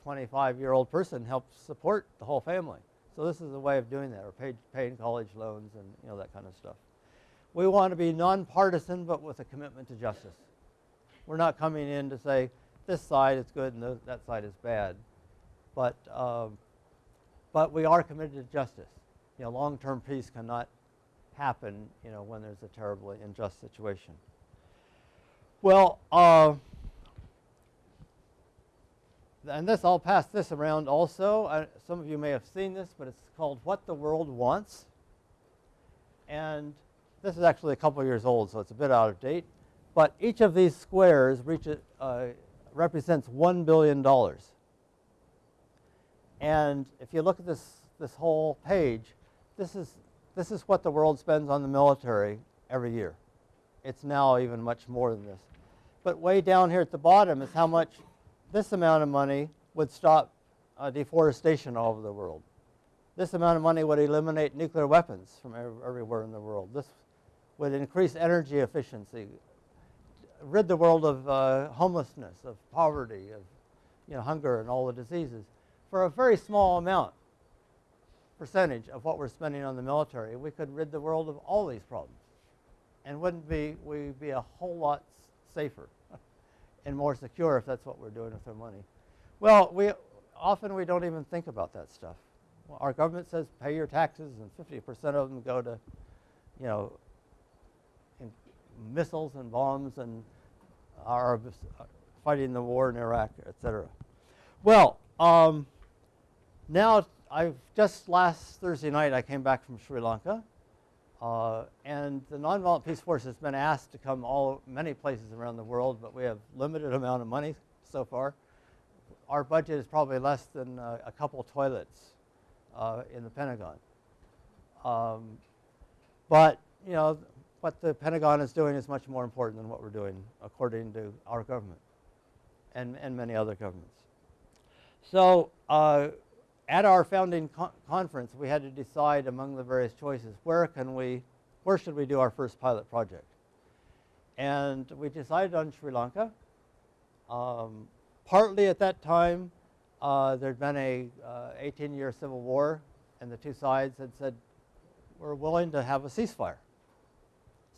S4: 25-year-old person helps support the whole family. So this is a way of doing that, or pay, paying college loans and you know that kind of stuff. We want to be nonpartisan, but with a commitment to justice. We're not coming in to say this side is good and that side is bad, but um, but we are committed to justice. You know, long-term peace cannot happen, you know, when there's a terribly unjust situation. Well. Uh, and this, I'll pass this around also. I, some of you may have seen this, but it's called What the World Wants. And this is actually a couple years old, so it's a bit out of date. But each of these squares uh, represents $1 billion. And if you look at this, this whole page, this is, this is what the world spends on the military every year. It's now even much more than this. But way down here at the bottom is how much this amount of money would stop uh, deforestation all over the world. This amount of money would eliminate nuclear weapons from everywhere in the world. This would increase energy efficiency. rid the world of uh, homelessness, of poverty, of you know, hunger and all the diseases for a very small amount percentage of what we're spending on the military, we could rid the world of all these problems. And wouldn't be we be a whole lot safer and more secure if that's what we're doing with our money. Well, we often we don't even think about that stuff. Well, our government says pay your taxes, and 50% of them go to, you know, missiles and bombs and are fighting the war in Iraq, et cetera. Well, um, now I've just last Thursday night I came back from Sri Lanka, uh, and the Nonviolent Peace Force has been asked to come all many places around the world, but we have limited amount of money so far. Our budget is probably less than uh, a couple toilets uh, in the Pentagon. Um, but you know what the Pentagon is doing is much more important than what we're doing, according to our government and, and many other governments. So uh, at our founding con- conference, we had to decide among the various choices where can we, where should we do our first pilot project, and we decided on Sri Lanka. Um, partly at that time, uh, there'd been a 18-year civil war, and the two sides had said we're willing to have a ceasefire.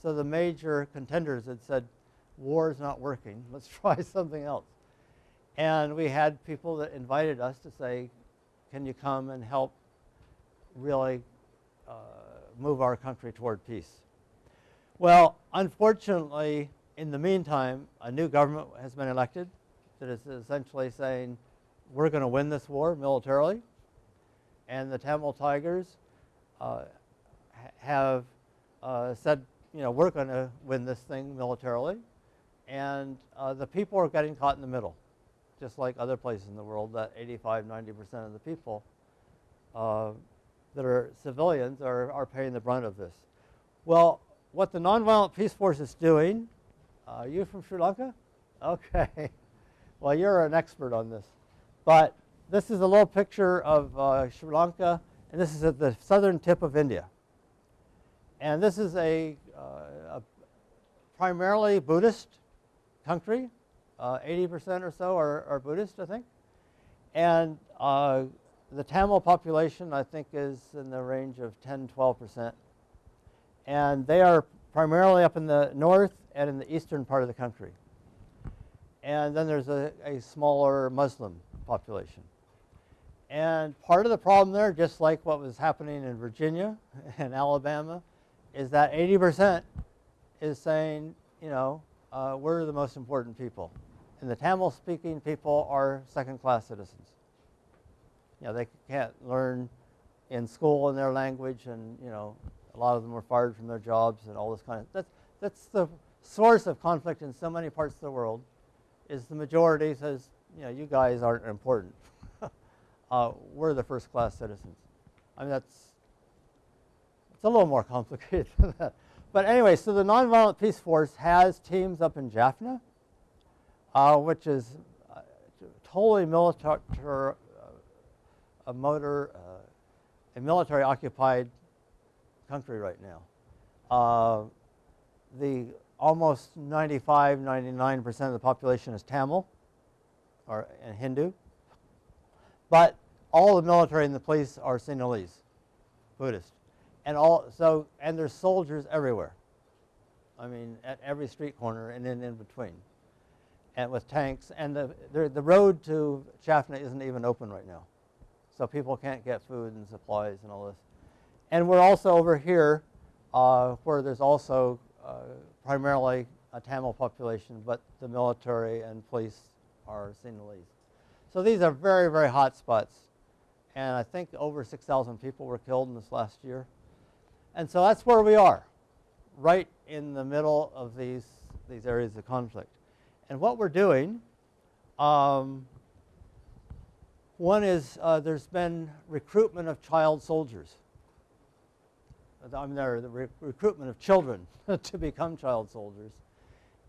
S4: So the major contenders had said, war is not working, let's try something else. And we had people that invited us to say, can you come and help really uh, move our country toward peace? Well, unfortunately, in the meantime, a new government has been elected that is essentially saying, we're going to win this war militarily. And the Tamil Tigers uh, have uh, said, you know, we're going to win this thing militarily. And uh, the people are getting caught in the middle, just like other places in the world, that 85, 90% of the people uh, that are civilians are, are paying the brunt of this. Well, what the Nonviolent Peace Force is doing, uh, are you from Sri Lanka? Okay. Well, you're an expert on this. But this is a little picture of uh, Sri Lanka, and this is at the southern tip of India. And this is a, uh, a primarily Buddhist country. Uh, 80% or so are, are, Buddhist, I think. And uh, the Tamil population, I think, is in the range of 10, 12%. And they are primarily up in the north and in the eastern part of the country. And then there's a, a smaller Muslim population. And part of the problem there, just like what was happening in Virginia and Alabama, is that 80% is saying, you know, uh, we're the most important people. And the Tamil speaking people are second class citizens. You know, they can't learn in school in their language, and, you know, a lot of them were fired from their jobs and all this kind of that's that's the source of conflict in so many parts of the world is the majority says you know you guys aren't important. Uh, we're the first class citizens. I mean that's it's a little more complicated than that. But anyway so the nonviolent peace force has teams up in jaffna uh, which is uh, totally military uh, a motor uh, a military occupied country right now. The almost 95, 99% of the population is Tamil or and Hindu, but all the military and the police are Sinhalese, Buddhist, and all so and there's soldiers everywhere. I mean, at every street corner and then in between, and with tanks. And the, the the road to Jaffna isn't even open right now, so people can't get food and supplies and all this. And we're also over here uh, where there's also uh, primarily a Tamil population, but the military and police are Sinhalese. So these are very, very hot spots. And I think over 6,000 people were killed in this last year. And so that's where we are, right in the middle of these, these areas of conflict. And what we're doing, um, one is uh, there's been recruitment of child soldiers. I mean, there the re recruitment of children to become child soldiers,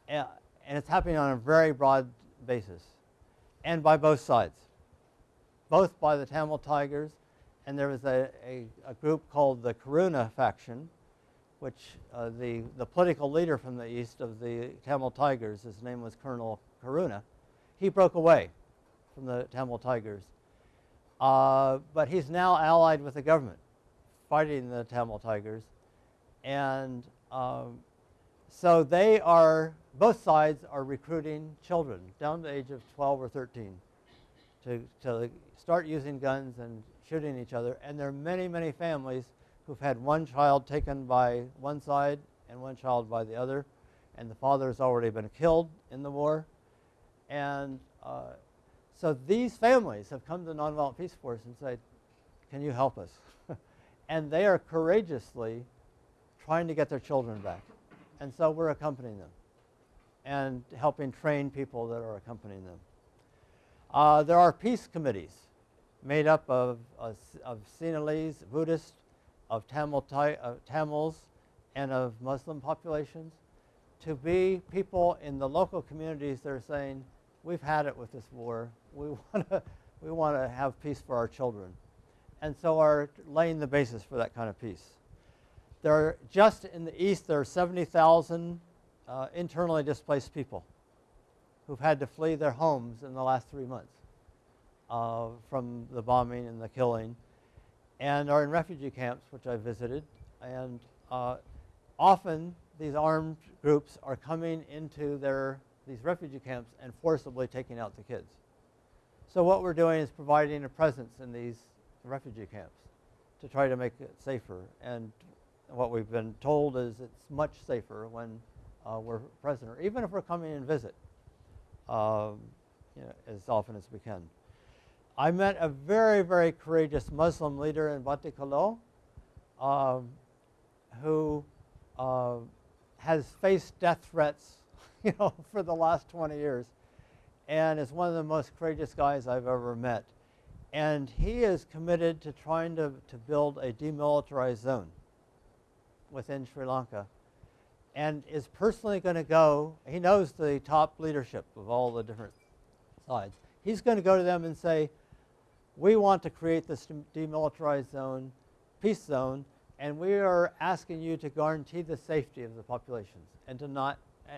S4: and, and it's happening on a very broad basis, and by both sides, both by the Tamil Tigers, and there was a, a, a group called the Karuna faction, which uh, the, the political leader from the east of the Tamil Tigers, his name was Colonel Karuna, he broke away from the Tamil Tigers. Uh, but he's now allied with the government, fighting the Tamil Tigers. And um, so they are, both sides are recruiting children down to the age of 12 or 13 to, to start using guns and shooting each other. And there are many, many families who've had one child taken by one side and one child by the other. And the father has already been killed in the war. And uh, so these families have come to the Nonviolent Peace Force and said, can you help us? and they are courageously trying to get their children back. And so we're accompanying them and helping train people that are accompanying them. Uh, there are peace committees made up of, of, of Sinhalese, Buddhists, of Tamil, Tamils, and of Muslim populations to be people in the local communities that are saying, we've had it with this war. We want to we want to have peace for our children. And so are laying the basis for that kind of peace. There are, just in the east, there are 70,000 uh, internally displaced people who've had to flee their homes in the last three months uh, from the bombing and the killing and are in refugee camps, which I visited. And uh, often these armed groups are coming into their, these refugee camps and forcibly taking out the kids. So what we're doing is providing a presence in these refugee camps to try to make it safer. And what we've been told is it's much safer when uh, we're present, or even if we're coming and visit um, you know, as often as we can. I met a very, very courageous Muslim leader in Batticaloa um, who uh, has faced death threats you know, for the last 20 years and is one of the most courageous guys I've ever met. And he is committed to trying to, to build a demilitarized zone within Sri Lanka and is personally going to go, he knows the top leadership of all the different sides. He's going to go to them and say, we want to create this demilitarized zone, peace zone, and we are asking you to guarantee the safety of the populations and to not,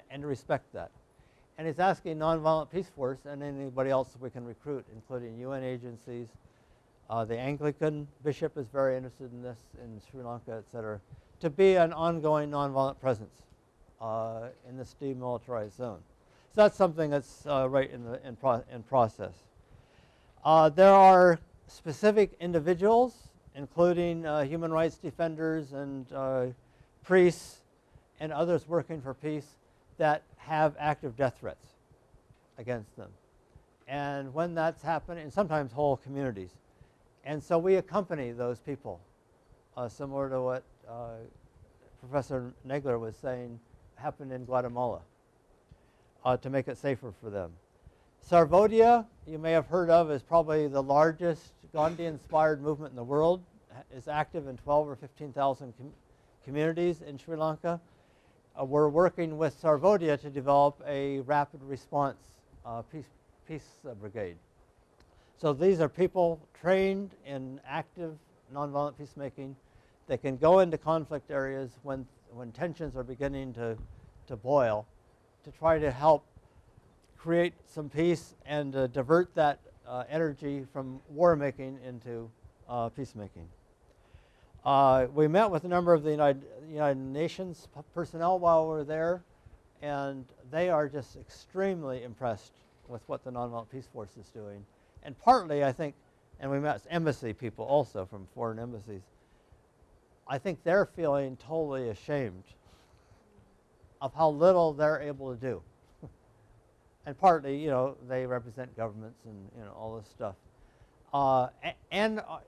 S4: and to respect that. And he's asking Nonviolent Peace Force and anybody else we can recruit, including UN agencies. Uh, the Anglican bishop is very interested in this in Sri Lanka, et cetera, to be an ongoing nonviolent presence uh, in this demilitarized zone. So that's something that's uh, right in, the, in, pro in process. Uh, there are specific individuals, including uh, human rights defenders and uh, priests and others working for peace that have active death threats against them. And when that's happening, sometimes whole communities. And so we accompany those people, uh, similar to what uh, Professor Nagler was saying happened in Guatemala, uh, to make it safer for them. Sarvodaya, you may have heard of, is probably the largest Gandhi-inspired movement in the world. is active in 12 or 15,000 com communities in Sri Lanka. Uh, we're working with Sarvodaya to develop a rapid response uh, peace, peace brigade. So these are people trained in active nonviolent peacemaking. They can go into conflict areas when, when tensions are beginning to, to boil to try to help create some peace and uh, divert that uh, energy from war making into uh, peacemaking. Uh, we met with a number of the United, United Nations personnel while we were there, and they are just extremely impressed with what the Nonviolent Peace Force is doing. And partly, I think, and we met embassy people also from foreign embassies, I think they're feeling totally ashamed of how little they're able to do. And partly, you know, they represent governments and, you know, all this stuff. Uh, and uh,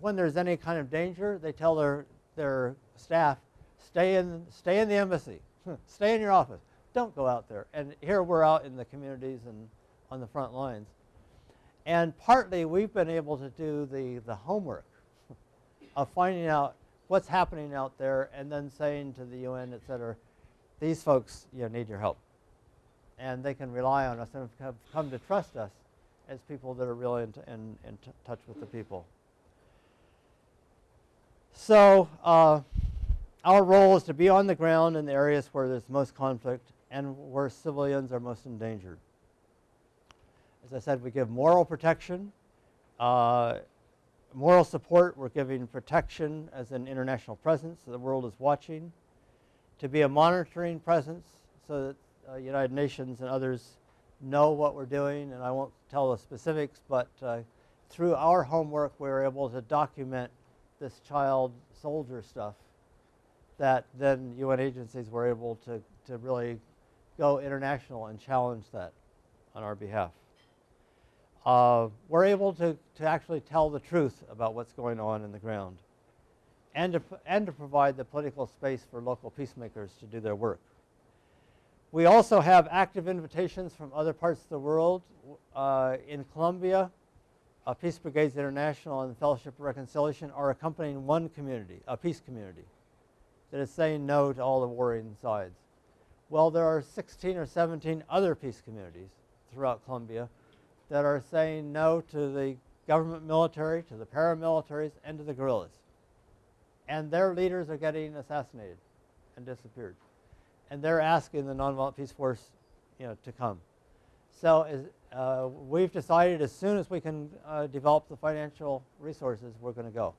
S4: when there's any kind of danger, they tell their, their staff, stay in, stay in the embassy, stay in your office, don't go out there. And here we're out in the communities and on the front lines. And partly we've been able to do the, the homework of finding out what's happening out there and then saying to the UN, et cetera, these folks you know, need your help. And they can rely on us and have come to trust us as people that are really in, in, in touch with the people. So uh, our role is to be on the ground in the areas where there's most conflict and where civilians are most endangered. As I said, we give moral protection, uh, moral support. We're giving protection as an international presence. So the world is watching. To be a monitoring presence so that uh, United Nations and others know what we're doing. And I won't tell the specifics, but uh, through our homework, we were able to document this child soldier stuff that then UN agencies were able to, to really go international and challenge that on our behalf. Uh, we're able to, to actually tell the truth about what's going on in the ground and to, and to provide the political space for local peacemakers to do their work. We also have active invitations from other parts of the world. Uh, in Colombia, uh, Peace Brigades International and Fellowship of Reconciliation are accompanying one community, a peace community, that is saying no to all the warring sides. Well, there are 16 or 17 other peace communities throughout Colombia that are saying no to the government military, to the paramilitaries, and to the guerrillas. And their leaders are getting assassinated and disappeared. And they're asking the Nonviolent Peace Force you know, to come. So uh, we've decided as soon as we can uh, develop the financial resources, we're going to go.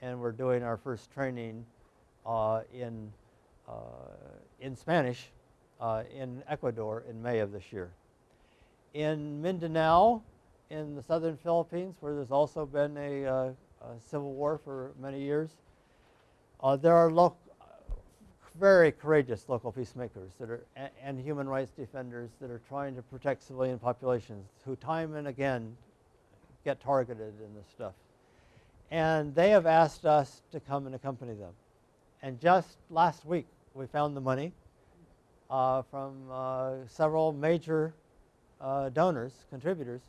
S4: And we're doing our first training uh, in, uh, in Spanish uh, in Ecuador in May of this year in Mindanao in the southern Philippines, where there's also been a, uh, a civil war for many years. There are lo- very courageous local peacemakers that are, and, and human rights defenders that are trying to protect civilian populations who time and again get targeted in this stuff. And they have asked us to come and accompany them. And just last week, we found the money uh, from uh, several major uh, donors, contributors,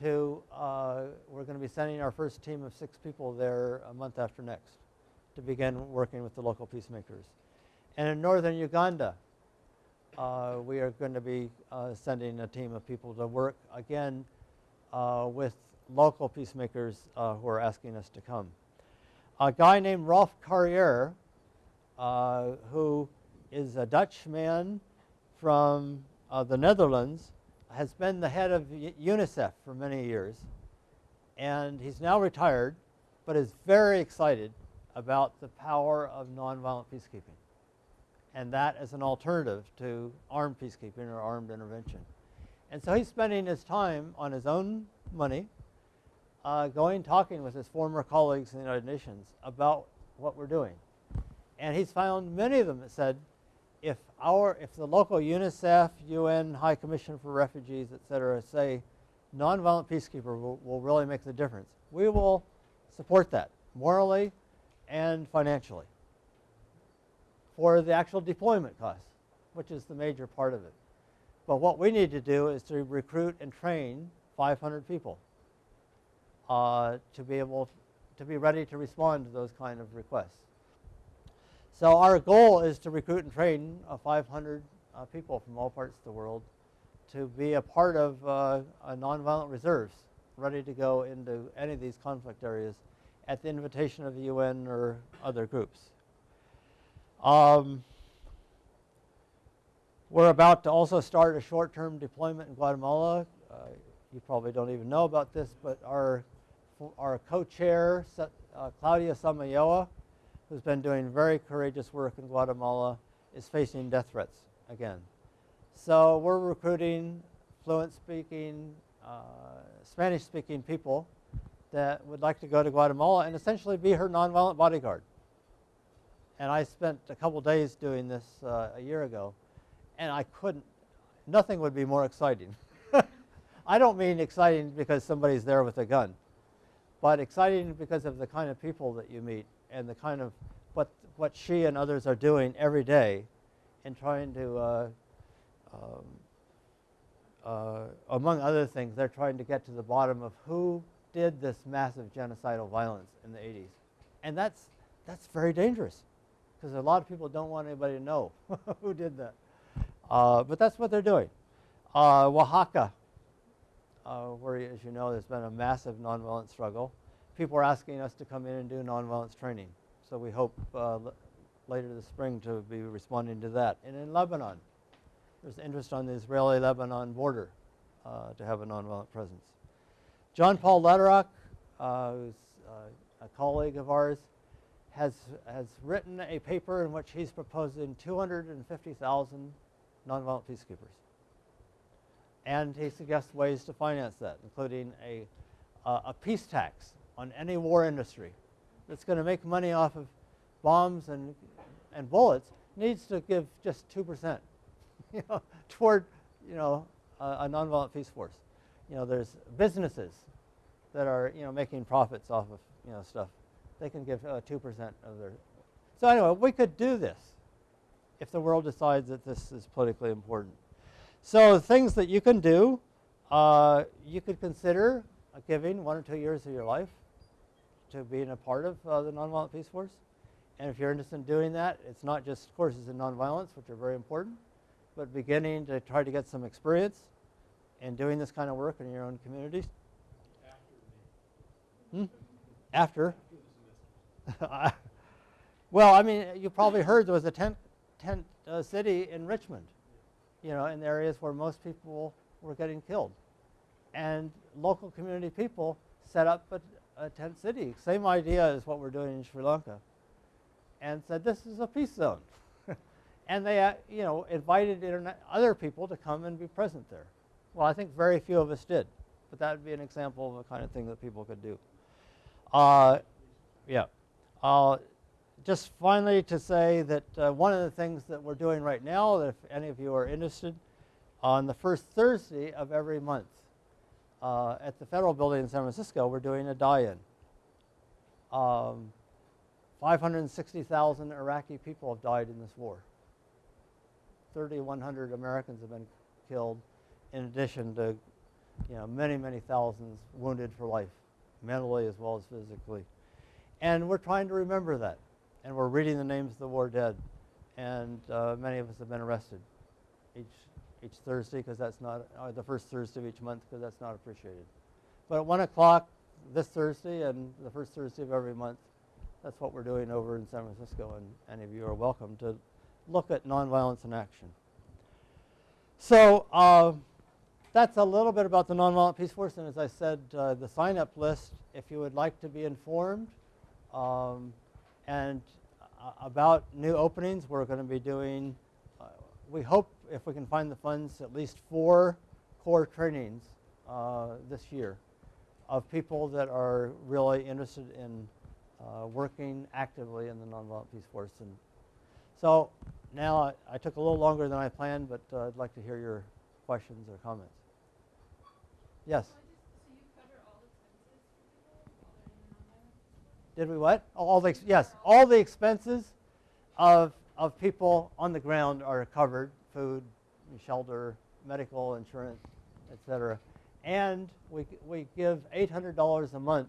S4: to, uh, we're going to be sending our first team of six people there a month after next to begin working with the local peacemakers. And in northern Uganda, uh, we are going to be uh, sending a team of people to work again uh, with local peacemakers uh, who are asking us to come. A guy named Rolf Carrière, who is a Dutch man from the Netherlands, has been the head of UNICEF for many years, and he's now retired, but is very excited about the power of nonviolent peacekeeping, and that as an alternative to armed peacekeeping or armed intervention. And so he's spending his time on his own money, uh, going talking with his former colleagues in the United Nations about what we're doing. And he's found many of them that said, if our if the local UNICEF, UN High Commission for Refugees, et cetera, say nonviolent peacekeeper will, will really make the difference, we will support that morally and financially for the actual deployment costs, which is the major part of it. But what we need to do is to recruit and train 500 people uh, to be able to be ready to respond to those kind of requests. So our goal is to recruit and train uh, 500 uh, people from all parts of the world to be a part of uh, nonviolent reserves, ready to go into any of these conflict areas at the invitation of the UN or other groups. Um, we're about to also start a short-term deployment in Guatemala. Uh, you probably don't even know about this, but our, our co-chair, uh, Claudia Samayoa, who's been doing very courageous work in Guatemala, is facing death threats again. So we're recruiting fluent speaking, uh, Spanish speaking people that would like to go to Guatemala and essentially be her nonviolent bodyguard. And I spent a couple days doing this uh, a year ago, and I couldn't, nothing would be more exciting. I don't mean exciting because somebody's there with a gun, but exciting because of the kind of people that you meet and the kind of what, what she and others are doing every day in trying to, uh, um, uh, among other things, they're trying to get to the bottom of who did this massive genocidal violence in the 80s. And that's, that's very dangerous because a lot of people don't want anybody to know who did that. Uh, but that's what they're doing. Uh, Oaxaca, uh, where, as you know, there's been a massive nonviolent struggle people are asking us to come in and do nonviolence training. So we hope uh, later this spring to be responding to that. And in Lebanon, there's interest on the Israeli-Lebanon border uh, to have a nonviolent presence. John Paul Lederach, uh, who's a colleague of ours, has, has written a paper in which he's proposing 250,000 nonviolent peacekeepers. And he suggests ways to finance that, including a, uh, a peace tax on any war industry that's going to make money off of bombs and, and bullets needs to give just 2% you know, toward you know, a, a nonviolent peace force. You know, there's businesses that are you know, making profits off of you know, stuff. They can give uh, 2% of their. So anyway, we could do this if the world decides that this is politically important. So things that you can do, uh, you could consider giving one or two years of your life to being a part of uh, the Nonviolent Peace Force. And if you're interested in doing that, it's not just courses in nonviolence, which are very important, but beginning to try to get some experience in doing this kind of work in your own communities. After. Hmm? After. well, I mean, you probably heard there was a tent, tent uh, city in Richmond, you know, in areas where most people were getting killed. And local community people set up a, a tent city. Same idea as what we're doing in Sri Lanka. And said, this is a peace zone. and they, uh, you know, invited other people to come and be present there. Well, I think very few of us did. But that would be an example of the kind of thing that people could do. Uh, yeah. Uh, just finally to say that uh, one of the things that we're doing right now, if any of you are interested, on the first Thursday of every month uh, at the Federal Building in San Francisco, we're doing a die-in. Um, 560,000 Iraqi people have died in this war. 3,100 Americans have been killed, in addition to you know, many, many thousands wounded for life, mentally as well as physically. And we're trying to remember that. And we're reading the names of the war dead. And uh, many of us have been arrested each, each Thursday because that's not, uh, the first Thursday of each month because that's not appreciated. But at 1 o'clock this Thursday and the first Thursday of every month, that's what we're doing over in San Francisco. And any of you are welcome to look at nonviolence in action. So uh, that's a little bit about the Nonviolent Peace Force. And as I said, uh, the sign-up list, if you would like to be informed, um, and uh, about new openings, we're going to be doing, uh, we hope if we can find the funds, at least four core trainings uh, this year of people that are really interested in uh, working actively in the Nonviolent Peace Force. And so now I, I, took a little longer than I planned, but uh, I'd like to hear your questions or comments. Yes? Did we what? All the yes, all the expenses of of people on the ground are covered: food, shelter, medical insurance, etc. And we we give eight hundred dollars a month,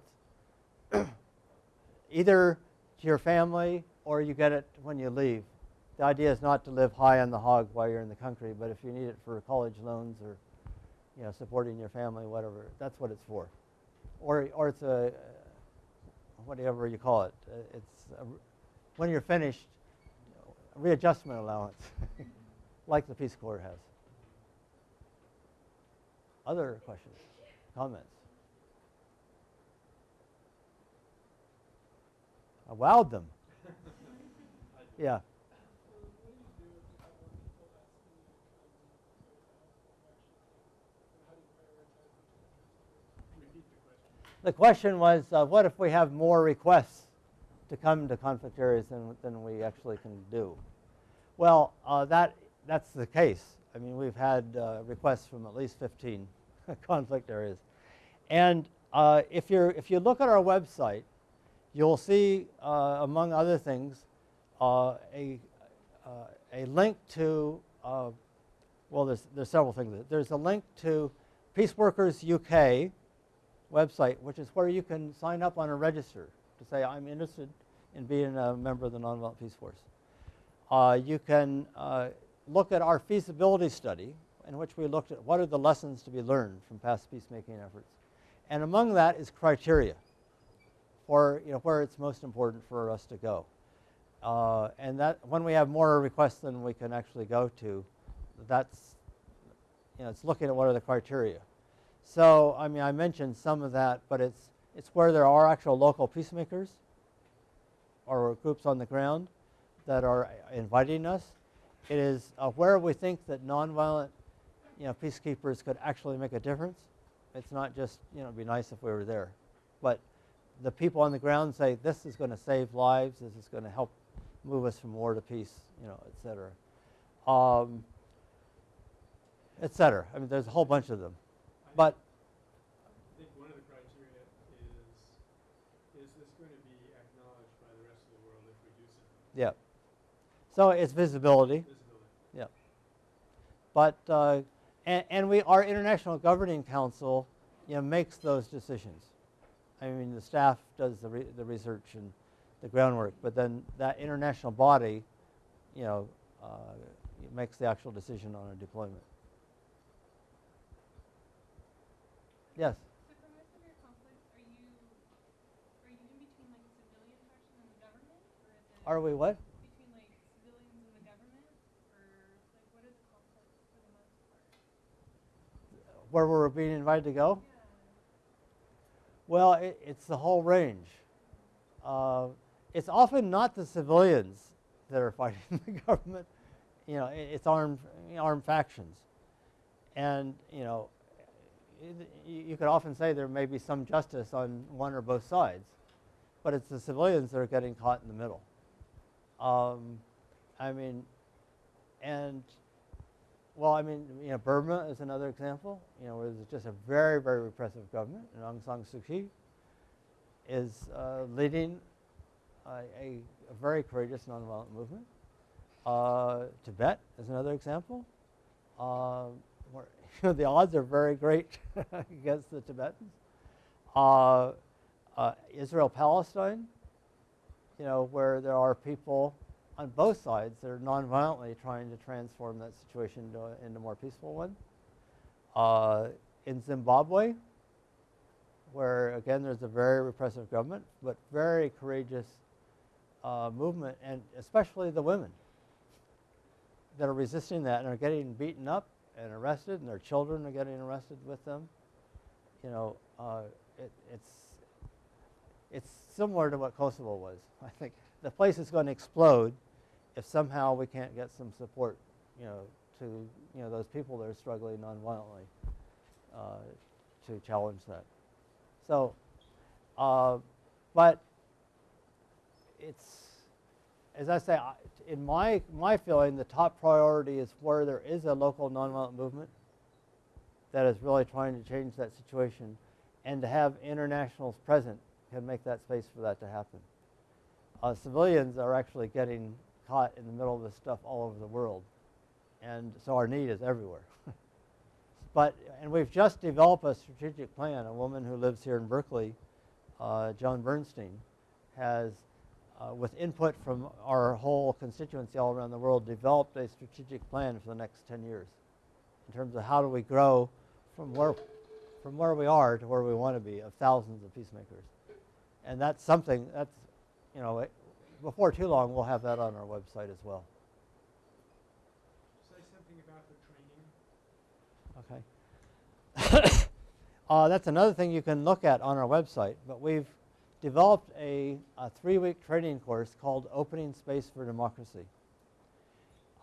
S4: either to your family or you get it when you leave. The idea is not to live high on the hog while you're in the country, but if you need it for college loans or you know supporting your family, whatever, that's what it's for. Or or it's a whatever you call it. Uh, it's a, when you're finished, readjustment allowance, like the Peace Corps has. Other questions, comments? I wowed them. yeah. The question was, uh, what if we have more requests to come to conflict areas than, than we actually can do? Well, uh, that, that's the case. I mean, we've had uh, requests from at least 15 conflict areas. And uh, if, you're, if you look at our website, you'll see, uh, among other things, uh, a, a link to, well, there's, there's several things. There's a link to Peace Workers UK, website, which is where you can sign up on a register to say, I'm interested in being a member of the Nonviolent Peace Force. Uh, you can uh, look at our feasibility study in which we looked at what are the lessons to be learned from past peacemaking efforts. And among that is criteria for you know, where it's most important for us to go. Uh, and that when we have more requests than we can actually go to, that's you know it's looking at what are the criteria. So I mean I mentioned some of that, but it's it's where there are actual local peacemakers or groups on the ground that are inviting us. It is uh, where we think that nonviolent you know peacekeepers could actually make a difference. It's not just you know it'd be nice if we were there, but the people on the ground say this is going to save lives. This is going to help move us from war to peace, you know, et cetera. Um, et cetera. I mean, there's a whole bunch of them. But
S1: I think one of the criteria is, is this going to be acknowledged by the rest of the world if we do something?
S4: yeah. So it's visibility.
S1: Visibility. Yeah.
S4: But uh, and, and we our international governing council, you know, makes those decisions. I mean, the staff does the re- the research and the groundwork, but then that international body, you know, uh, makes the actual decision on a deployment. Yes.
S3: So for most of your conflicts, are you, are you in between like civilian faction and the government? Or is it
S4: Are we what?
S3: between like civilians and the government? Or like what are the conflicts for the most part?
S4: Where we're being invited to go?
S3: Yeah.
S4: Well, it, it's the whole range. Uh, it's often not the civilians that are fighting the government. You know, it, it's armed armed factions, and you know, you could often say there may be some justice on one or both sides, but it's the civilians that are getting caught in the middle. Um, I mean, and well, I mean, you know, Burma is another example. You know, where there's just a very, very repressive government, and Aung San Suu Kyi is uh, leading a, a, very courageous nonviolent movement. Uh, Tibet is another example. Uh, the odds are very great against the Tibetans. Uh, uh, Israel Palestine, you know, where there are people on both sides that are nonviolently trying to transform that situation into a, into a more peaceful one. Uh, in Zimbabwe, where again there's a very repressive government, but very courageous uh, movement, and especially the women that are resisting that and are getting beaten up and arrested, and their children are getting arrested with them. You know, uh, it, it's it's similar to what Kosovo was. I think the place is going to explode if somehow we can't get some support, you know, to you know those people that are struggling nonviolently uh, to challenge that. So, uh, but it's as I say, in my my feeling, the top priority is where there is a local nonviolent movement that is really trying to change that situation, and to have internationals present can make that space for that to happen. Uh, civilians are actually getting caught in the middle of this stuff all over the world, and so our need is everywhere. but and we've just developed a strategic plan. A woman who lives here in Berkeley, uh, Joan Bernstein, has, uh, with input from our whole constituency all around the world, developed a strategic plan for the next 10 years in terms of how do we grow from where, from where we are to where we want to be of thousands of peacemakers. And that's something that's, you know, it, before too long, we'll have that on our website as well.
S1: Say something about the training.
S4: Okay. uh, that's another thing you can look at on our website. But we've developed a, a three-week training course called Opening Space for Democracy.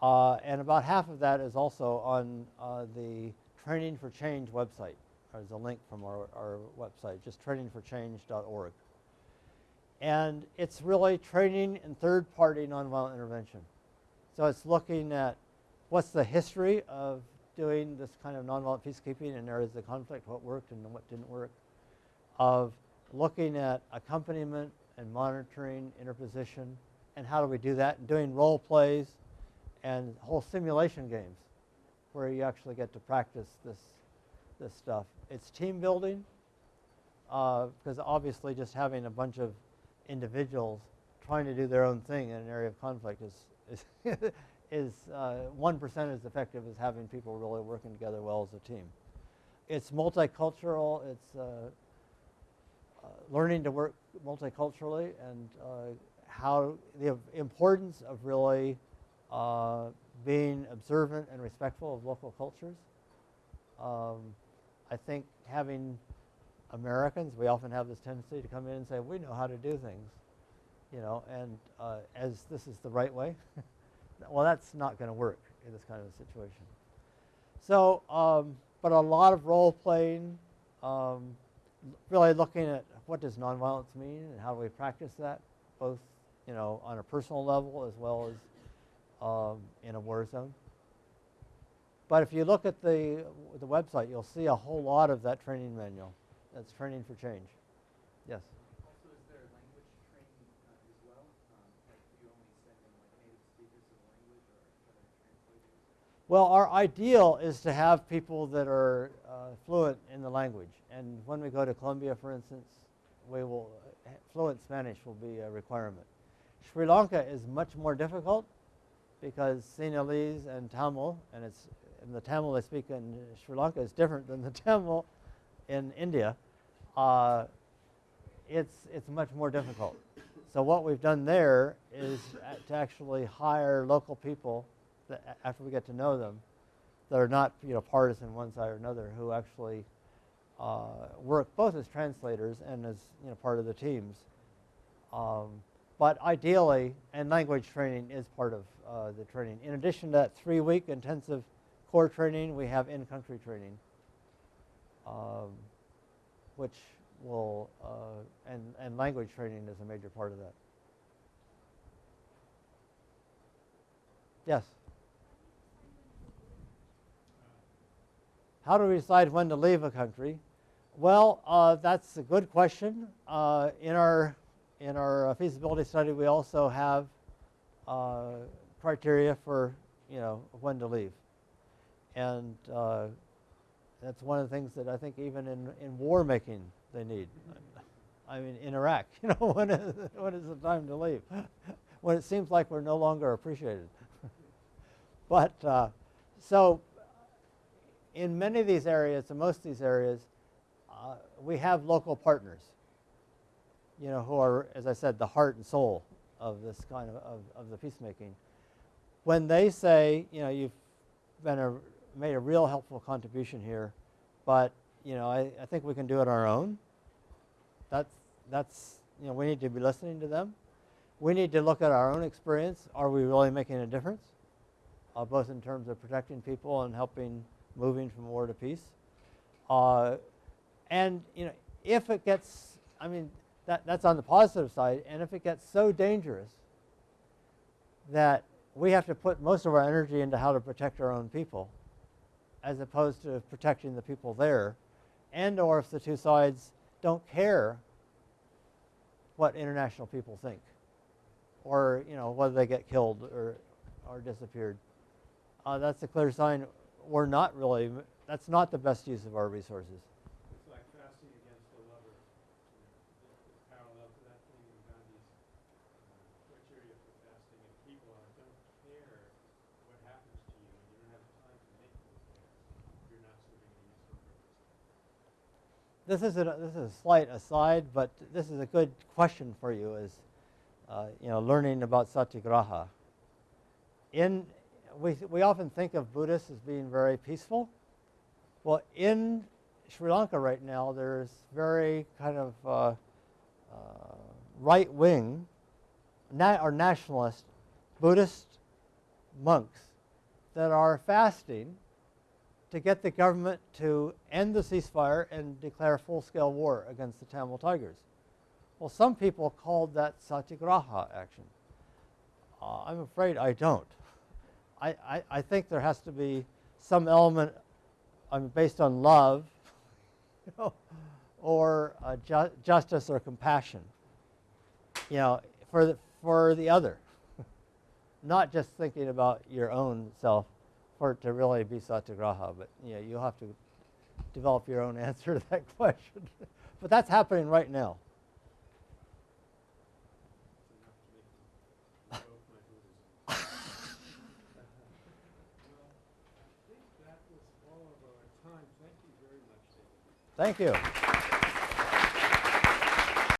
S4: Uh, and about half of that is also on uh, the Training for Change website. There's a link from our, our website, just trainingforchange.org. And it's really training in third-party nonviolent intervention. So it's looking at what's the history of doing this kind of nonviolent peacekeeping in areas of conflict, what worked and what didn't work, of looking at accompaniment and monitoring, interposition, and how do we do that, and doing role plays and whole simulation games where you actually get to practice this, this stuff. It's team building because obviously just having a bunch of individuals trying to do their own thing in an area of conflict is, is, is uh, 1% as effective as having people really working together well as a team. It's multicultural, it's uh, uh, learning to work multiculturally and uh, how the importance of really uh, being observant and respectful of local cultures. Um, I think having Americans, we often have this tendency to come in and say, we know how to do things, you know, and uh, as this is the right way. well, that's not going to work in this kind of a situation. So, um, but a lot of role playing, um, really looking at what does nonviolence mean and how do we practice that, both you know on a personal level as well as um, in a war zone. But if you look at the the website, you'll see a whole lot of that training manual. That's training for change. Yes.
S2: Also, is there language training uh, as well? Um, like, you only send in like native speakers of language or translators?
S4: Well, our ideal is to have people that are fluent in the language. And when we go to Colombia, for instance, we will fluent Spanish will be a requirement. Sri Lanka is much more difficult because Sinhalese and Tamil, and it's and the Tamil they speak in Sri Lanka is different than the Tamil in India. Uh, it's it's much more difficult. So what we've done there is to actually hire local people that after we get to know them, that are not you know partisan one side or another, who actually uh, work both as translators and as you know part of the teams. Um, but ideally, and language training is part of uh, the training. In addition to that three-week intensive core training, we have in-country training, um, which will uh, and and language training is a major part of that. Yes. How do we decide when to leave a country? Well, uh, that's a good question. Uh, in our in our uh, feasibility study, we also have uh, criteria for you know when to leave, and uh, that's one of the things that I think even in in war making they need. I mean, in Iraq, you know, when is, when is the time to leave? when it seems like we're no longer appreciated. but uh, so in many of these areas, in most of these areas, uh, we have local partners, you know, who are, as I said, the heart and soul of this kind of, of, of the peacemaking. When they say, you know, you've been a, made a real helpful contribution here, but, you know, I, I think we can do it on our own. That's, that's, you know, we need to be listening to them. We need to look at our own experience. Are we really making a difference? Uh, both in terms of protecting people and helping moving from war to peace. Uh, and you know, if it gets, I mean, that, that's on the positive side. And if it gets so dangerous that we have to put most of our energy into how to protect our own people, as opposed to protecting the people there, and or if the two sides don't care what international people think, or you know whether they get killed or or disappeared, uh, that's a clear sign we're not really. That's not the best use of our resources.
S1: It's like fasting against a lover. The- the parallel to that thing in Gandhi's uh, criteria for fasting. If people don't care what happens to you, and you don't have time to make them care, you're not serving a useful purpose.
S4: This is a, this is a slight aside, but this is a good question for you. Is uh, you know learning about satyagraha. In we we often think of Buddhists as being very peaceful. Well, in Sri Lanka right now, there's very kind of uh, uh, right wing na- or nationalist Buddhist monks that are fasting to get the government to end the ceasefire and declare full-scale war against the Tamil Tigers. Well, some people called that satyagraha action. Uh, I'm afraid I don't. I, I, think there has to be some element based on love or uh, ju- justice or compassion, you know, for the, for the other. Not just thinking about your own self for it to really be satyagraha, but you know, you'll have to develop your own answer to that question. but that's happening right now.
S1: It's enough to make them revoke my Buddhism. Well, I think that was all of our time. Thank you very much, David.
S4: Thank you.